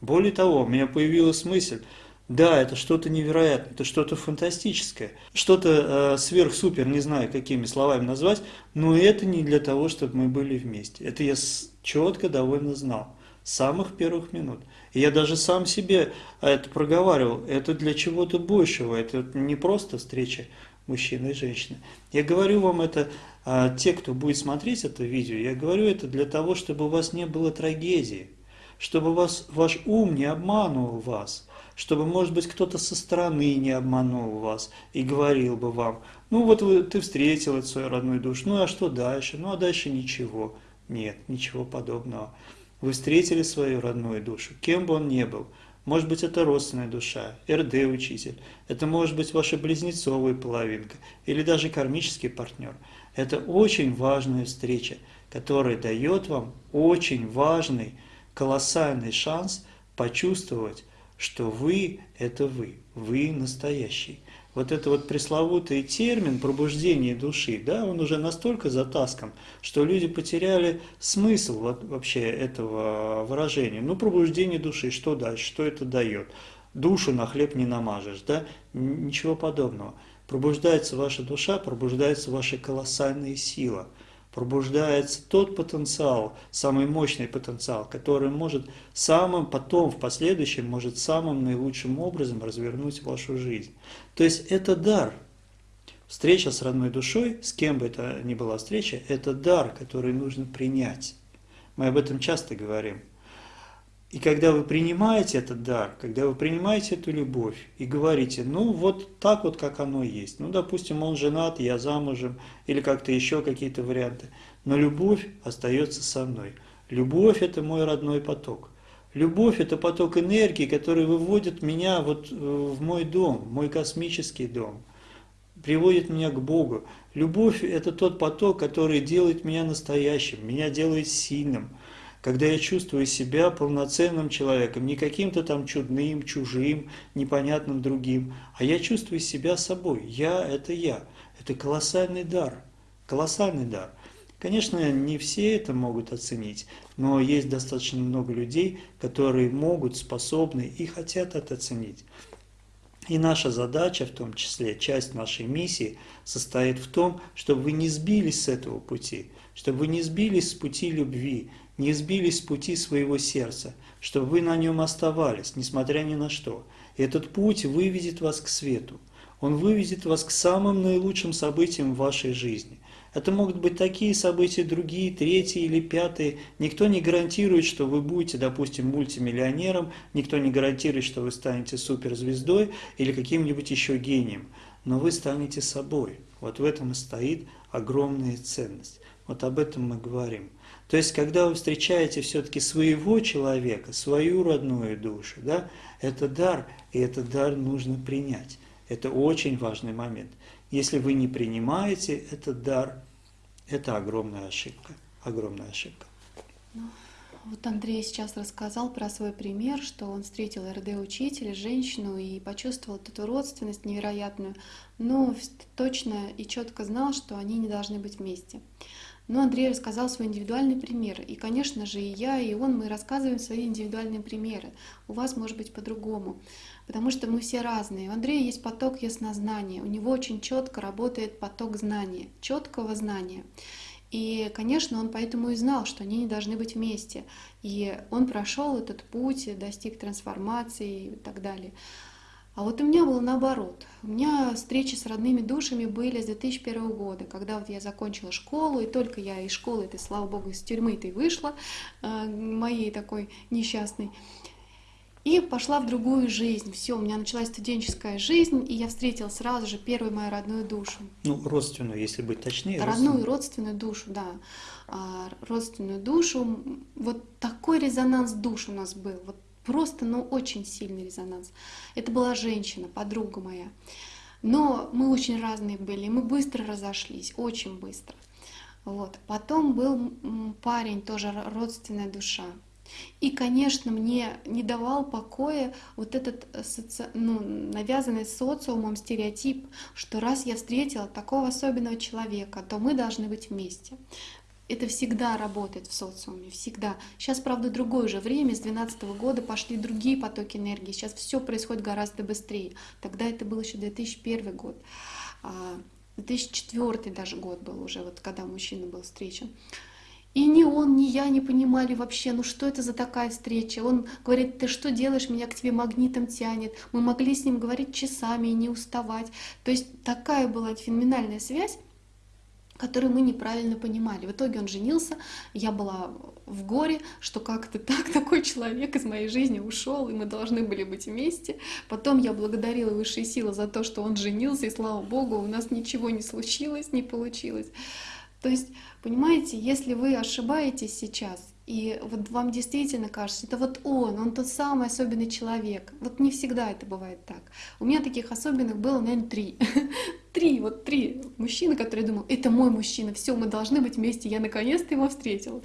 Более того, у меня появилась мысль, да, это что-то невероятное, это что-то фантастическое, что-то э, сверх-супер, не знаю, какими словами назвать, но это не для того, чтобы мы были вместе. Это я четко довольно знал, с самых первых минут. И я даже сам себе это проговаривал, это для чего-то большего, это не просто встреча мужчины и женщины. Я говорю вам это, э, те, кто будет смотреть это видео, я говорю это для того, чтобы у вас не было трагедии, чтобы вас, ваш ум не обманывал вас – чтобы, может быть, кто-то со стороны не обманул вас и говорил бы вам, ну вот вы, ты встретил эту свою родную душу, ну а что дальше? Ну а дальше ничего. Нет, ничего подобного. Вы встретили свою родную душу, кем бы он ни был. Может быть, это родственная душа, РД-учитель, это может быть ваша близнецовая половинка или даже кармический партнер. Это очень важная встреча, которая дает вам очень важный, колоссальный шанс почувствовать что вы – это вы, вы настоящий. Вот это вот пресловутый термин пробуждение души, да, он уже настолько затаскан, что люди потеряли смысл вот вообще этого выражения. Ну, пробуждение души, что дальше, что это дает? Душу на хлеб не намажешь, да? Ничего подобного. Пробуждается ваша душа, пробуждается ваша колоссальная сила – пробуждается тот потенциал, самый мощный потенциал, который может самым потом, в последующем, может самым наилучшим образом развернуть вашу жизнь. То есть это дар. Встреча с родной душой, с кем бы это ни была встреча, это дар, который нужно принять. Мы об этом часто говорим. И когда вы принимаете этот дар, когда вы принимаете эту любовь и говорите, ну вот так вот, как оно есть, ну допустим, он женат, я замужем, или как-то еще какие-то варианты, но любовь остается со мной. Любовь – это мой родной поток. Любовь – это поток энергии, который выводит меня вот э, в мой дом, в мой космический дом, приводит меня к Богу. Любовь – это тот поток, который делает меня настоящим, меня делает сильным, когда я чувствую себя полноценным человеком, не каким-то там чудным, чужим, непонятным другим, а я чувствую себя собой. Я – это я. Это колоссальный дар, колоссальный дар. Конечно, не все это могут оценить, но есть достаточно много людей, которые могут, способны и хотят это оценить. И наша задача, в том числе часть нашей миссии, состоит в том, чтобы вы не сбились с этого пути, чтобы вы не сбились с пути любви, не сбились с пути своего сердца, чтобы вы на нем оставались, несмотря ни на что. Этот путь выведет вас к свету. Он выведет вас к самым наилучшим событиям в вашей жизни. Это могут быть такие события, другие, третьи или пятые. Никто не гарантирует, что вы будете, допустим, мультимиллионером, никто не гарантирует, что вы станете суперзвездой или каким-нибудь еще гением. Но вы станете собой. Вот в этом и стоит огромная ценность. Вот об этом мы говорим. То есть, когда вы встречаете все-таки своего человека, свою родную душу, да, это дар, и этот дар нужно принять. Это очень важный момент. Если вы не принимаете этот дар, это огромная ошибка. Огромная ошибка. Ну, вот Андрей сейчас рассказал про свой пример, что он встретил РД-учителя, женщину, и почувствовал эту родственность невероятную, но точно и четко знал, что они не должны быть вместе. Но Андрей рассказал свой индивидуальный пример. И, конечно же, и я, и он, мы рассказываем свои индивидуальные примеры. У вас может быть по-другому потому что мы все разные. У Андрея есть поток яснознания, у него очень четко работает поток знания, четкого знания. И, конечно, он поэтому и знал, что они не должны быть вместе. И он прошел этот путь, достиг трансформации и так далее. А вот у меня было наоборот. У меня встречи с родными душами были с 2001 года, когда вот я закончила школу, и только я из школы, это, слава богу, из тюрьмы-то и вышла, э, моей такой несчастной. И пошла в другую жизнь. Все, у меня началась студенческая жизнь, и я встретила сразу же первую мою родную душу. Ну, родственную, если быть точнее. Родную, родственную душу, да. А, родственную душу. Вот такой резонанс душ у нас был. Вот просто, ну, очень сильный резонанс. Это была женщина, подруга моя. Но мы очень разные были, мы быстро разошлись, очень быстро. Вот. Потом был парень, тоже родственная душа. И, конечно, мне не давал покоя вот этот э, соци... ну, навязанный социумом стереотип, что раз я встретила такого особенного человека, то мы должны быть вместе. Это всегда работает в социуме, всегда. Сейчас, правда, другое же время, с 2012 года пошли другие потоки энергии, сейчас все происходит гораздо быстрее. Тогда это был еще 2001 год, 2004 а, даже год был уже, вот когда мужчина был встречен. И ни он, ни я не понимали вообще, ну что это за такая встреча. Он говорит, ты что делаешь, меня к тебе магнитом тянет. Мы могли с ним говорить часами и не уставать. То есть такая была феноменальная связь, которую мы неправильно понимали. В итоге он женился, я была в горе, что как-то так такой человек из моей жизни ушел, и мы должны были быть вместе. Потом я благодарила высшие силы за то, что он женился, и слава богу, у нас ничего не случилось, не получилось. То есть, понимаете, если вы ошибаетесь сейчас, и вот вам действительно кажется, это вот он, он тот самый особенный человек. Вот не всегда это бывает так. У меня таких особенных было, наверное, три. три, вот три мужчины, которые думал, это мой мужчина, все, мы должны быть вместе, я наконец-то его встретила.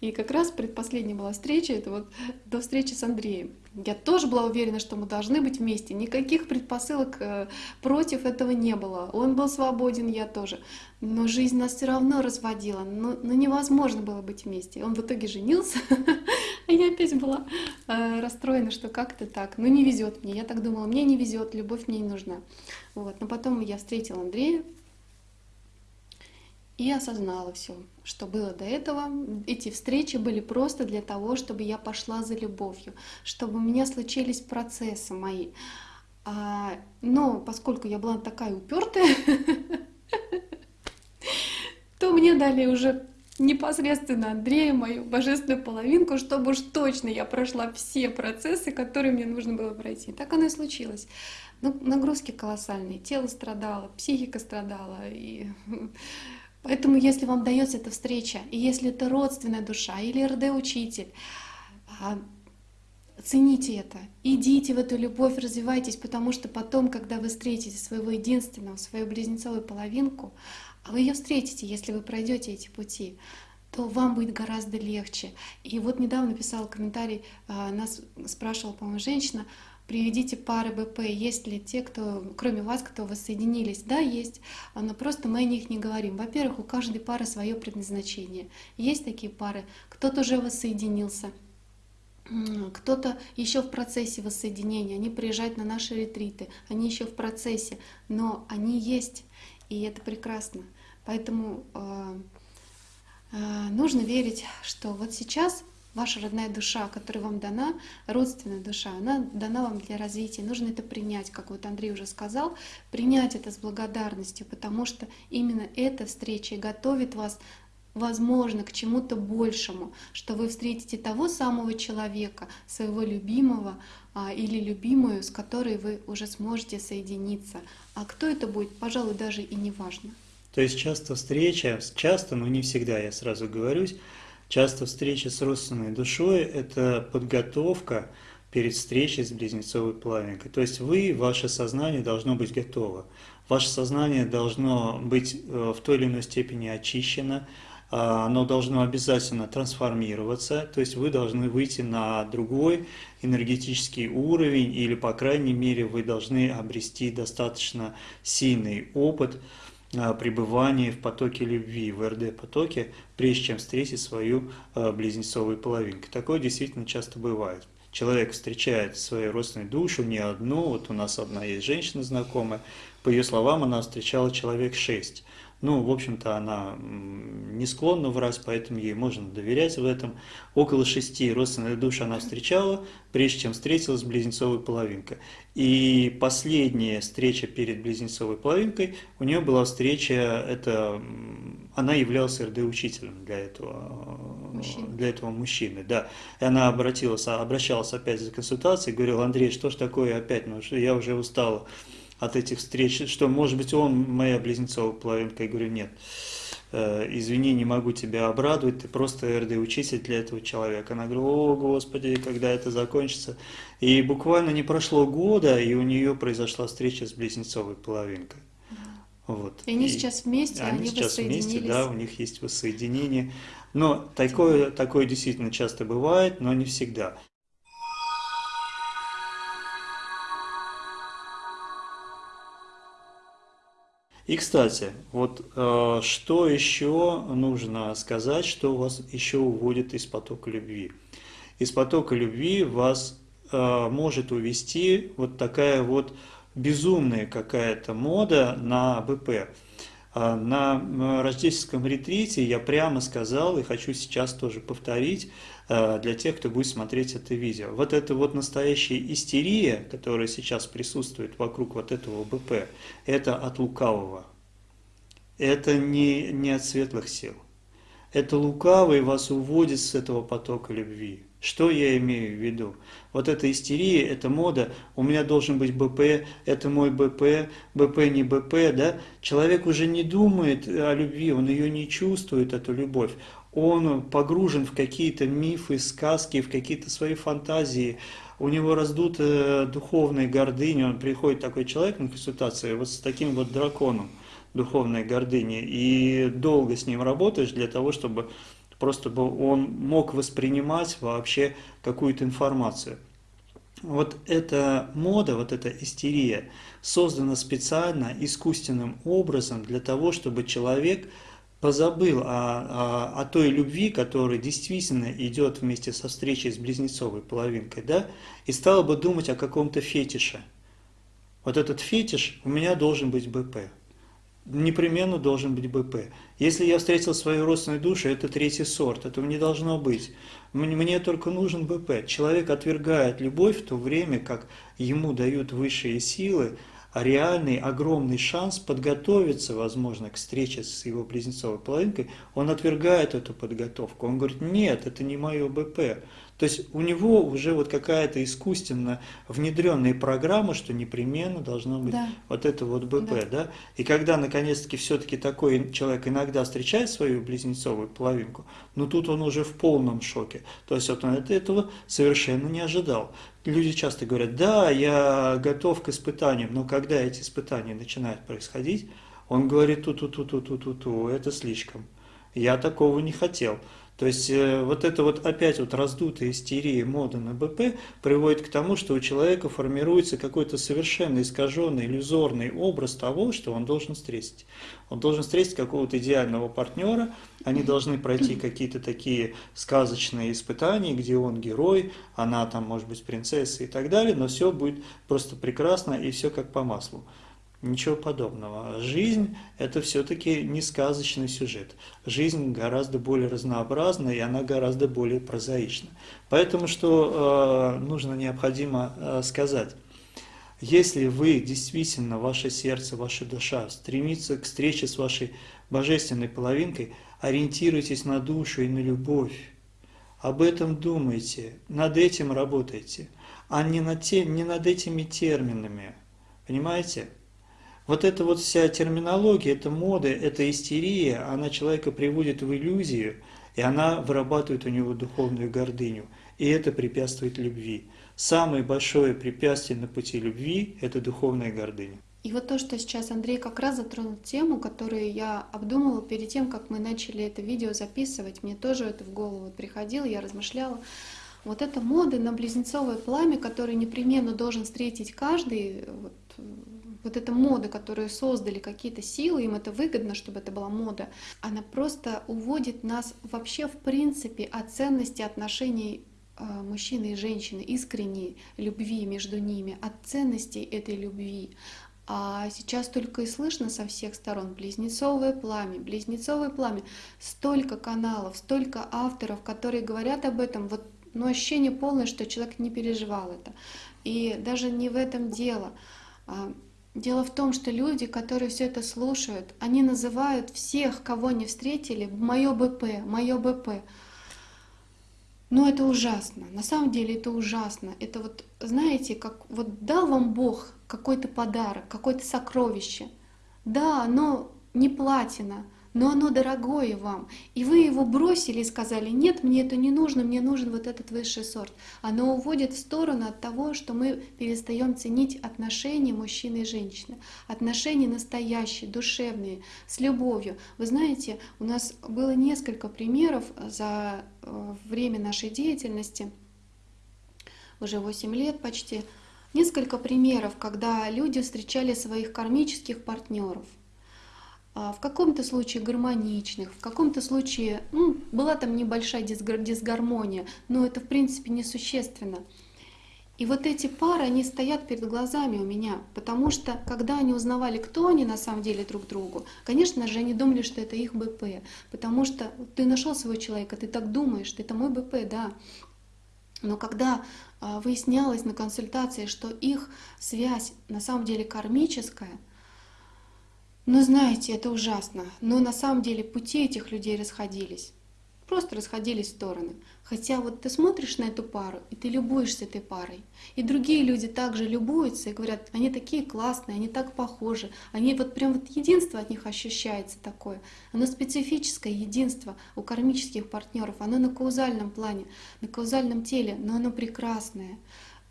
И как раз предпоследняя была встреча, это вот до встречи с Андреем. Я тоже была уверена, что мы должны быть вместе. Никаких предпосылок э, против этого не было. Он был свободен, я тоже. Но жизнь нас все равно разводила. Но, но невозможно было быть вместе. Он в итоге женился, а я опять была э, расстроена, что как-то так. Ну не везет мне. Я так думала, мне не везет, любовь мне не нужна. Вот. Но потом я встретила Андрея, и осознала все, что было до этого. Эти встречи были просто для того, чтобы я пошла за любовью, чтобы у меня случились процессы мои. А, но поскольку я была такая упертая, то мне дали уже непосредственно Андрея, мою божественную половинку, чтобы уж точно я прошла все процессы, которые мне нужно было пройти. Так оно и случилось. Ну, нагрузки колоссальные, тело страдало, психика страдала, и Поэтому, если вам дается эта встреча, и если это родственная душа или РД-учитель, а, цените это, идите в эту любовь, развивайтесь, потому что потом, когда вы встретите своего единственного, свою близнецовую половинку, а вы ее встретите, если вы пройдете эти пути, то вам будет гораздо легче. И вот недавно писала комментарий, а, нас спрашивала, по-моему, женщина, приведите пары БП, есть ли те, кто, кроме вас, кто воссоединились? Да, есть, но просто мы о них не говорим. Во-первых, у каждой пары свое предназначение. Есть такие пары, кто-то уже воссоединился, кто-то еще в процессе воссоединения, они приезжают на наши ретриты, они еще в процессе, но они есть, и это прекрасно. Поэтому э, э, нужно верить, что вот сейчас ваша родная душа, которая вам дана, родственная душа, она дана вам для развития. Нужно это принять, как вот Андрей уже сказал, принять это с благодарностью, потому что именно эта встреча готовит вас возможно, к чему-то большему, что вы встретите того самого человека, своего любимого а, или любимую, с которой вы уже сможете соединиться. А кто это будет, пожалуй, даже и не важно. То есть часто встреча, часто, но не всегда, я сразу говорюсь, часто встреча с родственной душой – это подготовка перед встречей с близнецовой половинкой. То есть вы, ваше сознание должно быть готово. Ваше сознание должно быть э, в той или иной степени очищено, а, оно должно обязательно трансформироваться, то есть вы должны выйти на другой энергетический уровень, или, по крайней мере, вы должны обрести достаточно сильный опыт а, пребывания в потоке любви, в РД-потоке, прежде чем встретить свою а, близнецовую половинку. Такое действительно часто бывает. Человек встречает свою родственную душу, не одну, вот у нас одна есть женщина знакомая, по ее словам, она встречала человек шесть. Ну, в общем-то, она не склонна врать, поэтому ей можно доверять в этом. Около шести родственных душ она встречала, прежде чем встретилась с близнецовой половинкой. И последняя встреча перед близнецовой половинкой, у нее была встреча, это, она являлась РД-учителем для этого, мужчины. для этого мужчины. Да. И она обратилась, обращалась опять за консультацией, говорила, Андрей, что ж такое опять, ну, я уже устала от этих встреч, что, может быть, он моя близнецовая половинка. Я говорю, нет, э, извини, не могу тебя обрадовать, ты просто РД-учитель для этого человека. Она говорит, о, Господи, когда это закончится. И буквально не прошло года, и у нее произошла встреча с близнецовой половинкой. Вот. И они и сейчас вместе, они, они сейчас вместе, да, у них есть воссоединение. Но такое, такое действительно часто бывает, но не всегда. И, кстати, вот э, что еще нужно сказать, что вас еще уводит из потока любви. Из потока любви вас э, может увести вот такая вот безумная какая-то мода на БП. А на рождественском ретрите я прямо сказал, и хочу сейчас тоже повторить, э, для тех, кто будет смотреть это видео. Вот эта вот настоящая истерия, которая сейчас присутствует вокруг вот этого БП, это от лукавого. Это не, не от светлых сил. Это лукавый вас уводит с этого потока любви. Что я имею в виду? Вот эта истерия, эта мода, у меня должен быть БП, это мой БП, БП не БП, да? Человек уже не думает о любви, он ее не чувствует, эту любовь. Он погружен в какие-то мифы, сказки, в какие-то свои фантазии. У него раздута духовная гордыня, он приходит такой человек на консультацию вот с таким вот драконом духовной гордыни, и долго с ним работаешь для того, чтобы просто он мог воспринимать вообще какую-то информацию. Вот эта мода, вот эта истерия создана специально, искусственным образом для того, чтобы человек позабыл о, о, о той любви, которая действительно идет вместе со встречей с близнецовой половинкой, да, и стал бы думать о каком-то фетише. Вот этот фетиш у меня должен быть БП непременно должен быть БП. Если я встретил свою родственную душу, это третий сорт, этого не должно быть. Мне только нужен БП. Человек отвергает любовь в то время, как ему дают высшие силы реальный, огромный шанс подготовиться, возможно, к встрече с его близнецовой половинкой, он отвергает эту подготовку. Он говорит, нет, это не мое БП. То есть у него уже вот какая-то искусственно внедренная программа, что непременно должно быть да. вот это вот БП, да. да? И когда наконец-таки все-таки такой человек иногда встречает свою близнецовую половинку, ну тут он уже в полном шоке. То есть вот он этого совершенно не ожидал. Люди часто говорят, да, я готов к испытаниям, но когда эти испытания начинают происходить, он говорит, ту-ту-ту-ту-ту-ту, это слишком. Я такого не хотел. То есть э, вот это вот опять вот раздутая истерия мода на БП приводит к тому, что у человека формируется какой-то совершенно искаженный, иллюзорный образ того, что он должен встретить. Он должен встретить какого-то идеального партнера, они должны пройти какие-то такие сказочные испытания, где он герой, она там может быть принцесса и так далее, но все будет просто прекрасно и все как по маслу. Ничего подобного. Жизнь – это все-таки не сказочный сюжет. Жизнь гораздо более разнообразна, и она гораздо более прозаична. Поэтому что э, нужно, необходимо э, сказать. Если вы действительно, ваше сердце, ваша душа стремится к встрече с вашей божественной половинкой, ориентируйтесь на душу и на любовь. Об этом думайте, над этим работайте, а не над, тем, не над этими терминами. Понимаете? Вот эта вот вся терминология, это мода, это истерия, она человека приводит в иллюзию, и она вырабатывает у него духовную гордыню. И это препятствует любви. Самое большое препятствие на пути любви – это духовная гордыня. И вот то, что сейчас Андрей как раз затронул тему, которую я обдумывала перед тем, как мы начали это видео записывать, мне тоже это в голову приходило, я размышляла. Вот эта мода на близнецовое пламя, которое непременно должен встретить каждый, вот, вот эта мода, которую создали какие-то силы, им это выгодно, чтобы это была мода, она просто уводит нас вообще в принципе от ценности отношений э, мужчины и женщины, искренней любви между ними, от ценностей этой любви. А сейчас только и слышно со всех сторон близнецовое пламя, близнецовое пламя. Столько каналов, столько авторов, которые говорят об этом. Вот, но ну, ощущение полное, что человек не переживал это. И даже не в этом дело. Дело в том, что люди, которые все это слушают, они называют всех, кого не встретили, мое БП, мое БП. Но это ужасно. На самом деле это ужасно. Это вот, знаете, как вот дал вам Бог какой-то подарок, какое-то сокровище. Да, оно не платина, но оно дорогое вам, и вы его бросили и сказали, нет, мне это не нужно, мне нужен вот этот высший сорт. Оно уводит в сторону от того, что мы перестаем ценить отношения мужчины и женщины, отношения настоящие, душевные, с любовью. Вы знаете, у нас было несколько примеров за э, время нашей деятельности, уже 8 лет почти, несколько примеров, когда люди встречали своих кармических партнеров. А, в каком-то случае гармоничных, в каком-то случае ну, была там небольшая дисгармония, но это в принципе несущественно. И вот эти пары, они стоят перед глазами у меня, потому что когда они узнавали, кто они на самом деле друг другу, конечно же, они думали, что это их БП, потому что ты нашел своего человека, ты так думаешь, это мой БП, да. Но когда а, выяснялось на консультации, что их связь на самом деле кармическая, но знаете, это ужасно. Но на самом деле пути этих людей расходились. Просто расходились в стороны. Хотя вот ты смотришь на эту пару, и ты любуешься этой парой. И другие люди также любуются и говорят, они такие классные, они так похожи. Они вот прям вот единство от них ощущается такое. Оно специфическое единство у кармических партнеров. Оно на каузальном плане, на каузальном теле, но оно прекрасное.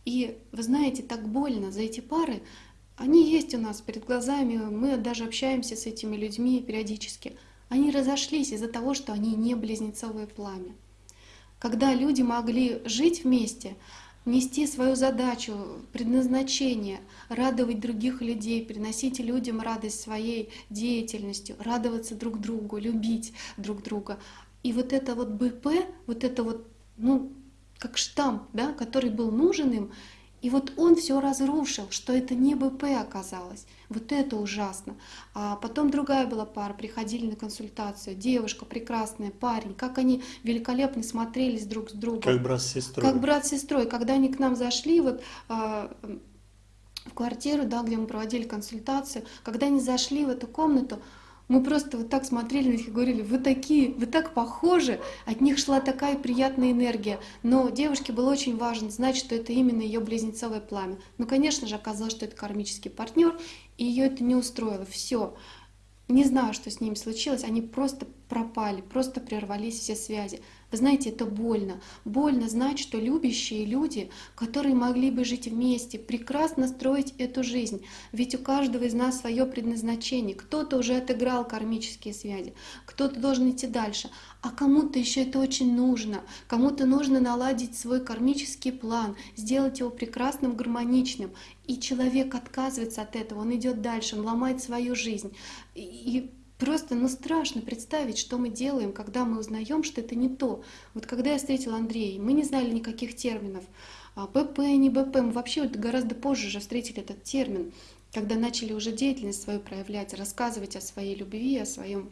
И вы знаете, так больно за эти пары, они есть у нас перед глазами, мы даже общаемся с этими людьми периодически. Они разошлись из-за того, что они не близнецовое пламя. Когда люди могли жить вместе, нести свою задачу, предназначение, радовать других людей, приносить людям радость своей деятельностью, радоваться друг другу, любить друг друга. И вот это вот БП, вот это вот, ну, как штамп, да, который был нужен им, и вот он все разрушил, что это не БП оказалось. Вот это ужасно. А потом другая была пара, приходили на консультацию. Девушка прекрасная, парень, как они великолепно смотрелись друг с другом. Как брат с сестрой. Как брат с сестрой. Когда они к нам зашли, вот а, квартиру, да, где мы проводили консультацию, когда они зашли в эту комнату, мы просто вот так смотрели на них и говорили, вы такие, вы так похожи, от них шла такая приятная энергия. Но девушке было очень важно знать, что это именно ее близнецовое пламя. Ну, конечно же, оказалось, что это кармический партнер, и ее это не устроило. Все. Не знаю, что с ними случилось, они просто пропали, просто прервались все связи. Вы знаете, это больно. Больно знать, что любящие люди, которые могли бы жить вместе, прекрасно строить эту жизнь. Ведь у каждого из нас свое предназначение. Кто-то уже отыграл кармические связи, кто-то должен идти дальше. А кому-то еще это очень нужно. Кому-то нужно наладить свой кармический план, сделать его прекрасным, гармоничным. И человек отказывается от этого, он идет дальше, он ломает свою жизнь. И Просто, ну, страшно представить, что мы делаем, когда мы узнаем, что это не то. Вот когда я встретила Андрея, мы не знали никаких терминов. А, БП, не БП, мы вообще вот гораздо позже же встретили этот термин, когда начали уже деятельность свою проявлять, рассказывать о своей любви, о своем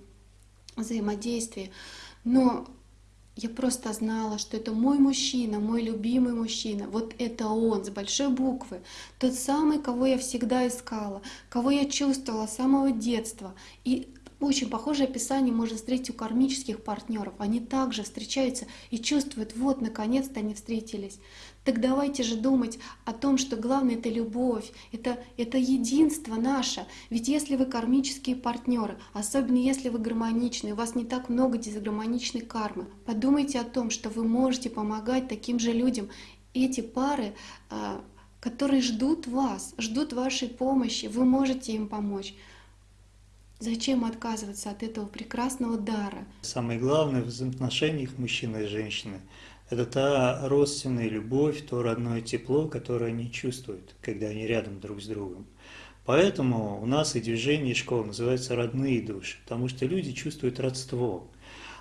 взаимодействии. Но я просто знала, что это мой мужчина, мой любимый мужчина. Вот это он с большой буквы. Тот самый, кого я всегда искала, кого я чувствовала с самого детства. И очень похожее описание можно встретить у кармических партнеров. Они также встречаются и чувствуют, вот, наконец-то они встретились. Так давайте же думать о том, что главное — это любовь, это, это единство наше. Ведь если вы кармические партнеры, особенно если вы гармоничны, у вас не так много дисгармоничной кармы, подумайте о том, что вы можете помогать таким же людям. Эти пары а, которые ждут вас, ждут вашей помощи, вы можете им помочь. Зачем отказываться от этого прекрасного дара? Самое главное в взаимоотношениях мужчины и женщины – это та родственная любовь, то родное тепло, которое они чувствуют, когда они рядом друг с другом. Поэтому у нас и движение, и школа называется «родные души», потому что люди чувствуют родство.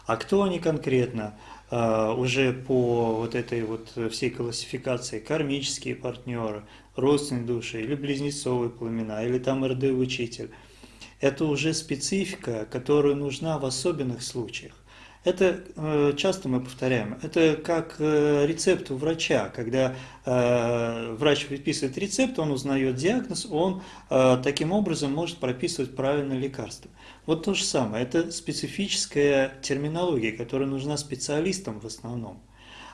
А кто они конкретно? А, уже по вот этой вот всей классификации кармические партнеры, родственные души, или близнецовые пламена, или там РД-учитель – это уже специфика, которая нужна в особенных случаях. Это э, часто мы повторяем, это как э, рецепт у врача, когда э, врач выписывает рецепт, он узнает диагноз, он таким образом может прописывать правильное лекарство. Вот то же самое, это специфическая терминология, которая нужна специалистам в основном.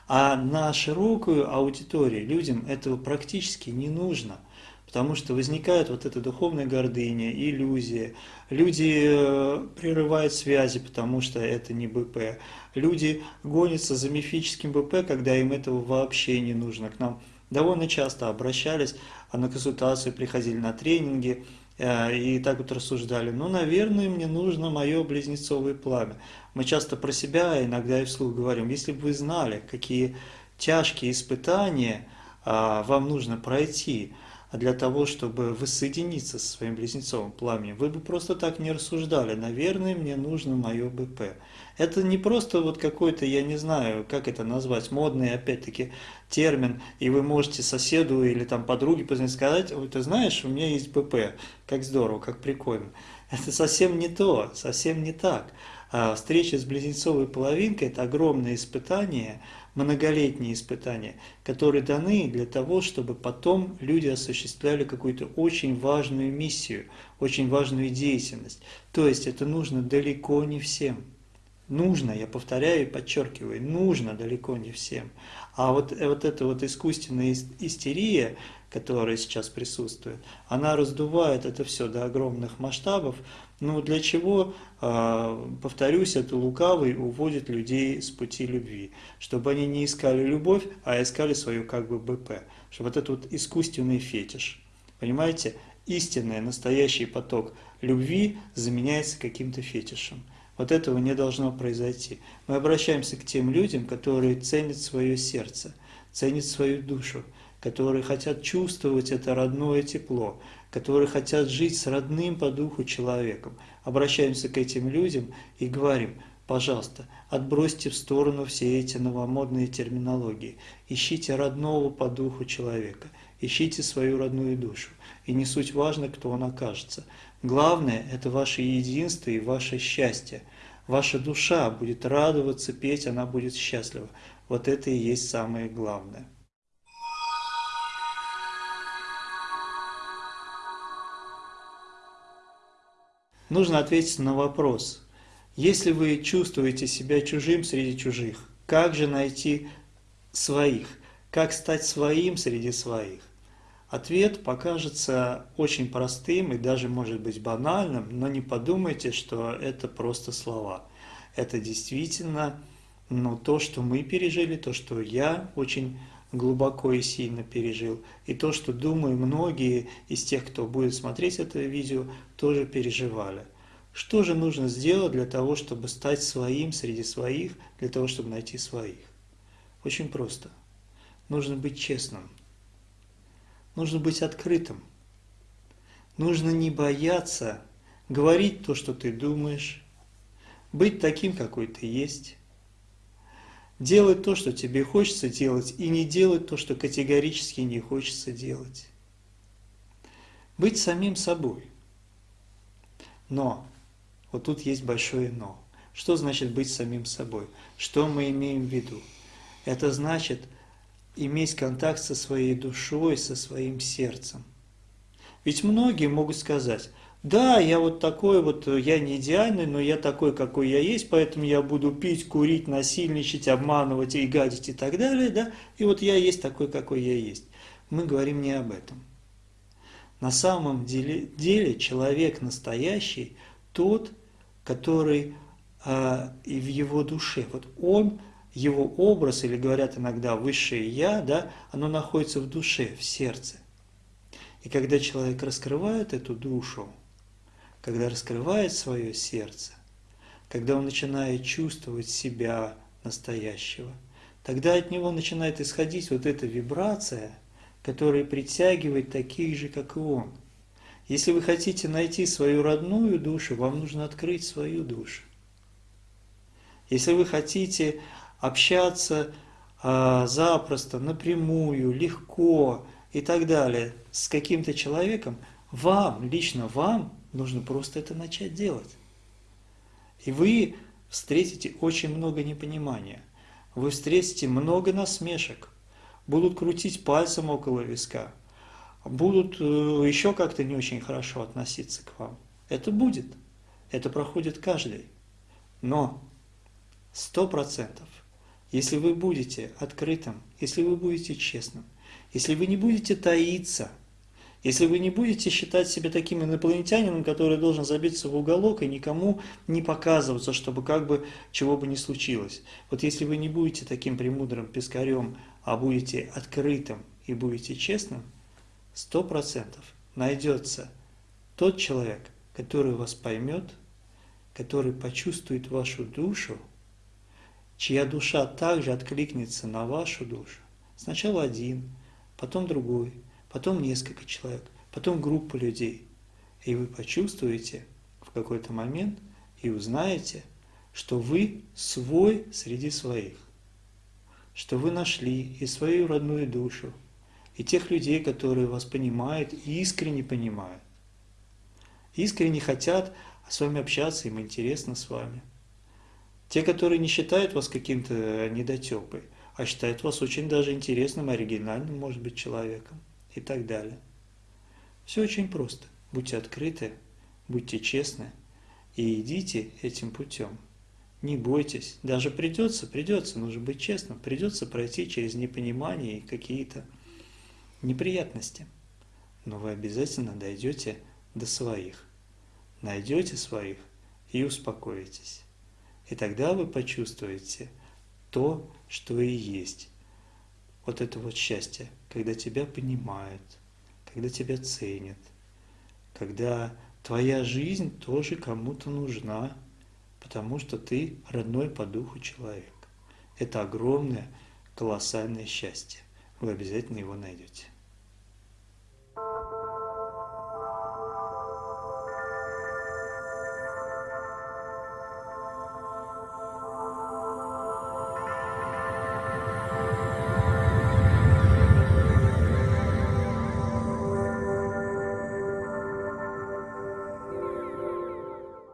А на широкую аудиторию людям этого практически не нужно – Потому что возникает вот эта духовная гордыня, иллюзия. Люди э, прерывают связи, потому что это не БП. Люди гонятся за мифическим БП, когда им этого вообще не нужно. К нам довольно часто обращались, а на консультации приходили на тренинги э, и так вот рассуждали. Ну, наверное, мне нужно мое близнецовое пламя. Мы часто про себя иногда и вслух говорим, если бы вы знали, какие тяжкие испытания а, вам нужно пройти, а для того, чтобы воссоединиться со своим близнецовым пламенем, вы бы просто так не рассуждали, наверное, мне нужно мое БП. Это не просто вот какой-то, я не знаю, как это назвать, модный, опять-таки, термин, и вы можете соседу или там подруге позвонить сказать, ой, ты знаешь, у меня есть БП, как здорово, как прикольно. Это совсем не то, совсем не так. А встреча с близнецовой половинкой – это огромное испытание – многолетние испытания, которые даны для того, чтобы потом люди осуществляли какую-то очень важную миссию, очень важную деятельность. То есть это нужно далеко не всем. Нужно, я повторяю и подчеркиваю, нужно далеко не всем. А вот, э, вот эта вот искусственная истерия, которая сейчас присутствует, она раздувает это все до огромных масштабов. Ну для чего, а, повторюсь, это лукавый уводит людей с пути любви, чтобы они не искали любовь, а искали свою как бы БП, чтобы вот этот вот искусственный фетиш, понимаете, истинный, настоящий поток любви заменяется каким-то фетишем. Вот этого не должно произойти. Мы обращаемся к тем людям, которые ценят свое сердце, ценят свою душу, которые хотят чувствовать это родное тепло, которые хотят жить с родным по духу человеком. Обращаемся к этим людям и говорим, пожалуйста, отбросьте в сторону все эти новомодные терминологии, ищите родного по духу человека, ищите свою родную душу. И не суть важно, кто он окажется. Главное – это ваше единство и ваше счастье. Ваша душа будет радоваться, петь, она будет счастлива. Вот это и есть самое главное. Нужно ответить на вопрос. Если вы чувствуете себя чужим среди чужих, как же найти своих? Как стать своим среди своих? Ответ покажется очень простым и даже может быть банальным, но не подумайте, что это просто слова. Это действительно ну, то, что мы пережили, то, что я очень глубоко и сильно пережил, и то, что, думаю, многие из тех, кто будет смотреть это видео, тоже переживали. Что же нужно сделать для того, чтобы стать своим среди своих, для того, чтобы найти своих? Очень просто. Нужно быть честным. Нужно быть открытым. Нужно не бояться говорить то, что ты думаешь, быть таким, какой ты есть, делать то, что тебе хочется делать, и не делать то, что категорически не хочется делать. Быть самим собой. Но, вот тут есть большое но. Что значит быть самим собой? Что мы имеем в виду? Это значит иметь контакт со своей душой, со своим сердцем. Ведь многие могут сказать, да, я вот такой вот, я не идеальный, но я такой, какой я есть, поэтому я буду пить, курить, насильничать, обманывать и гадить и так далее, да, и вот я есть такой, какой я есть. Мы говорим не об этом. На самом деле, деле человек настоящий тот, который э, и в его душе, вот он его образ, или говорят иногда высшее «я», да, оно находится в душе, в сердце. И когда человек раскрывает эту душу, когда раскрывает свое сердце, когда он начинает чувствовать себя настоящего, тогда от него начинает исходить вот эта вибрация, которая притягивает таких же, как и он. Если вы хотите найти свою родную душу, вам нужно открыть свою душу. Если вы хотите общаться э, запросто, напрямую, легко и так далее с каким-то человеком, вам, лично вам, нужно просто это начать делать. И вы встретите очень много непонимания, вы встретите много насмешек, будут крутить пальцем около виска, будут э, еще как-то не очень хорошо относиться к вам. Это будет, это проходит каждый. Но сто процентов если вы будете открытым, если вы будете честным, если вы не будете таиться, если вы не будете считать себя таким инопланетянином, который должен забиться в уголок и никому не показываться, чтобы как бы чего бы ни случилось. Вот если вы не будете таким премудрым пескарем, а будете открытым и будете честным, сто процентов найдется тот человек, который вас поймет, который почувствует вашу душу, чья душа также откликнется на вашу душу. Сначала один, потом другой, потом несколько человек, потом группа людей. И вы почувствуете в какой-то момент и узнаете, что вы свой среди своих, что вы нашли и свою родную душу, и тех людей, которые вас понимают и искренне понимают. Искренне хотят с вами общаться, им интересно с вами. Те, которые не считают вас каким-то недотепой, а считают вас очень даже интересным, оригинальным, может быть, человеком и так далее. Все очень просто. Будьте открыты, будьте честны и идите этим путем. Не бойтесь. Даже придется, придется, нужно быть честным, придется пройти через непонимание и какие-то неприятности. Но вы обязательно дойдете до своих. Найдете своих и успокоитесь. И тогда вы почувствуете то, что и есть. Вот это вот счастье, когда тебя понимают, когда тебя ценят, когда твоя жизнь тоже кому-то нужна, потому что ты родной по духу человек. Это огромное, колоссальное счастье. Вы обязательно его найдете.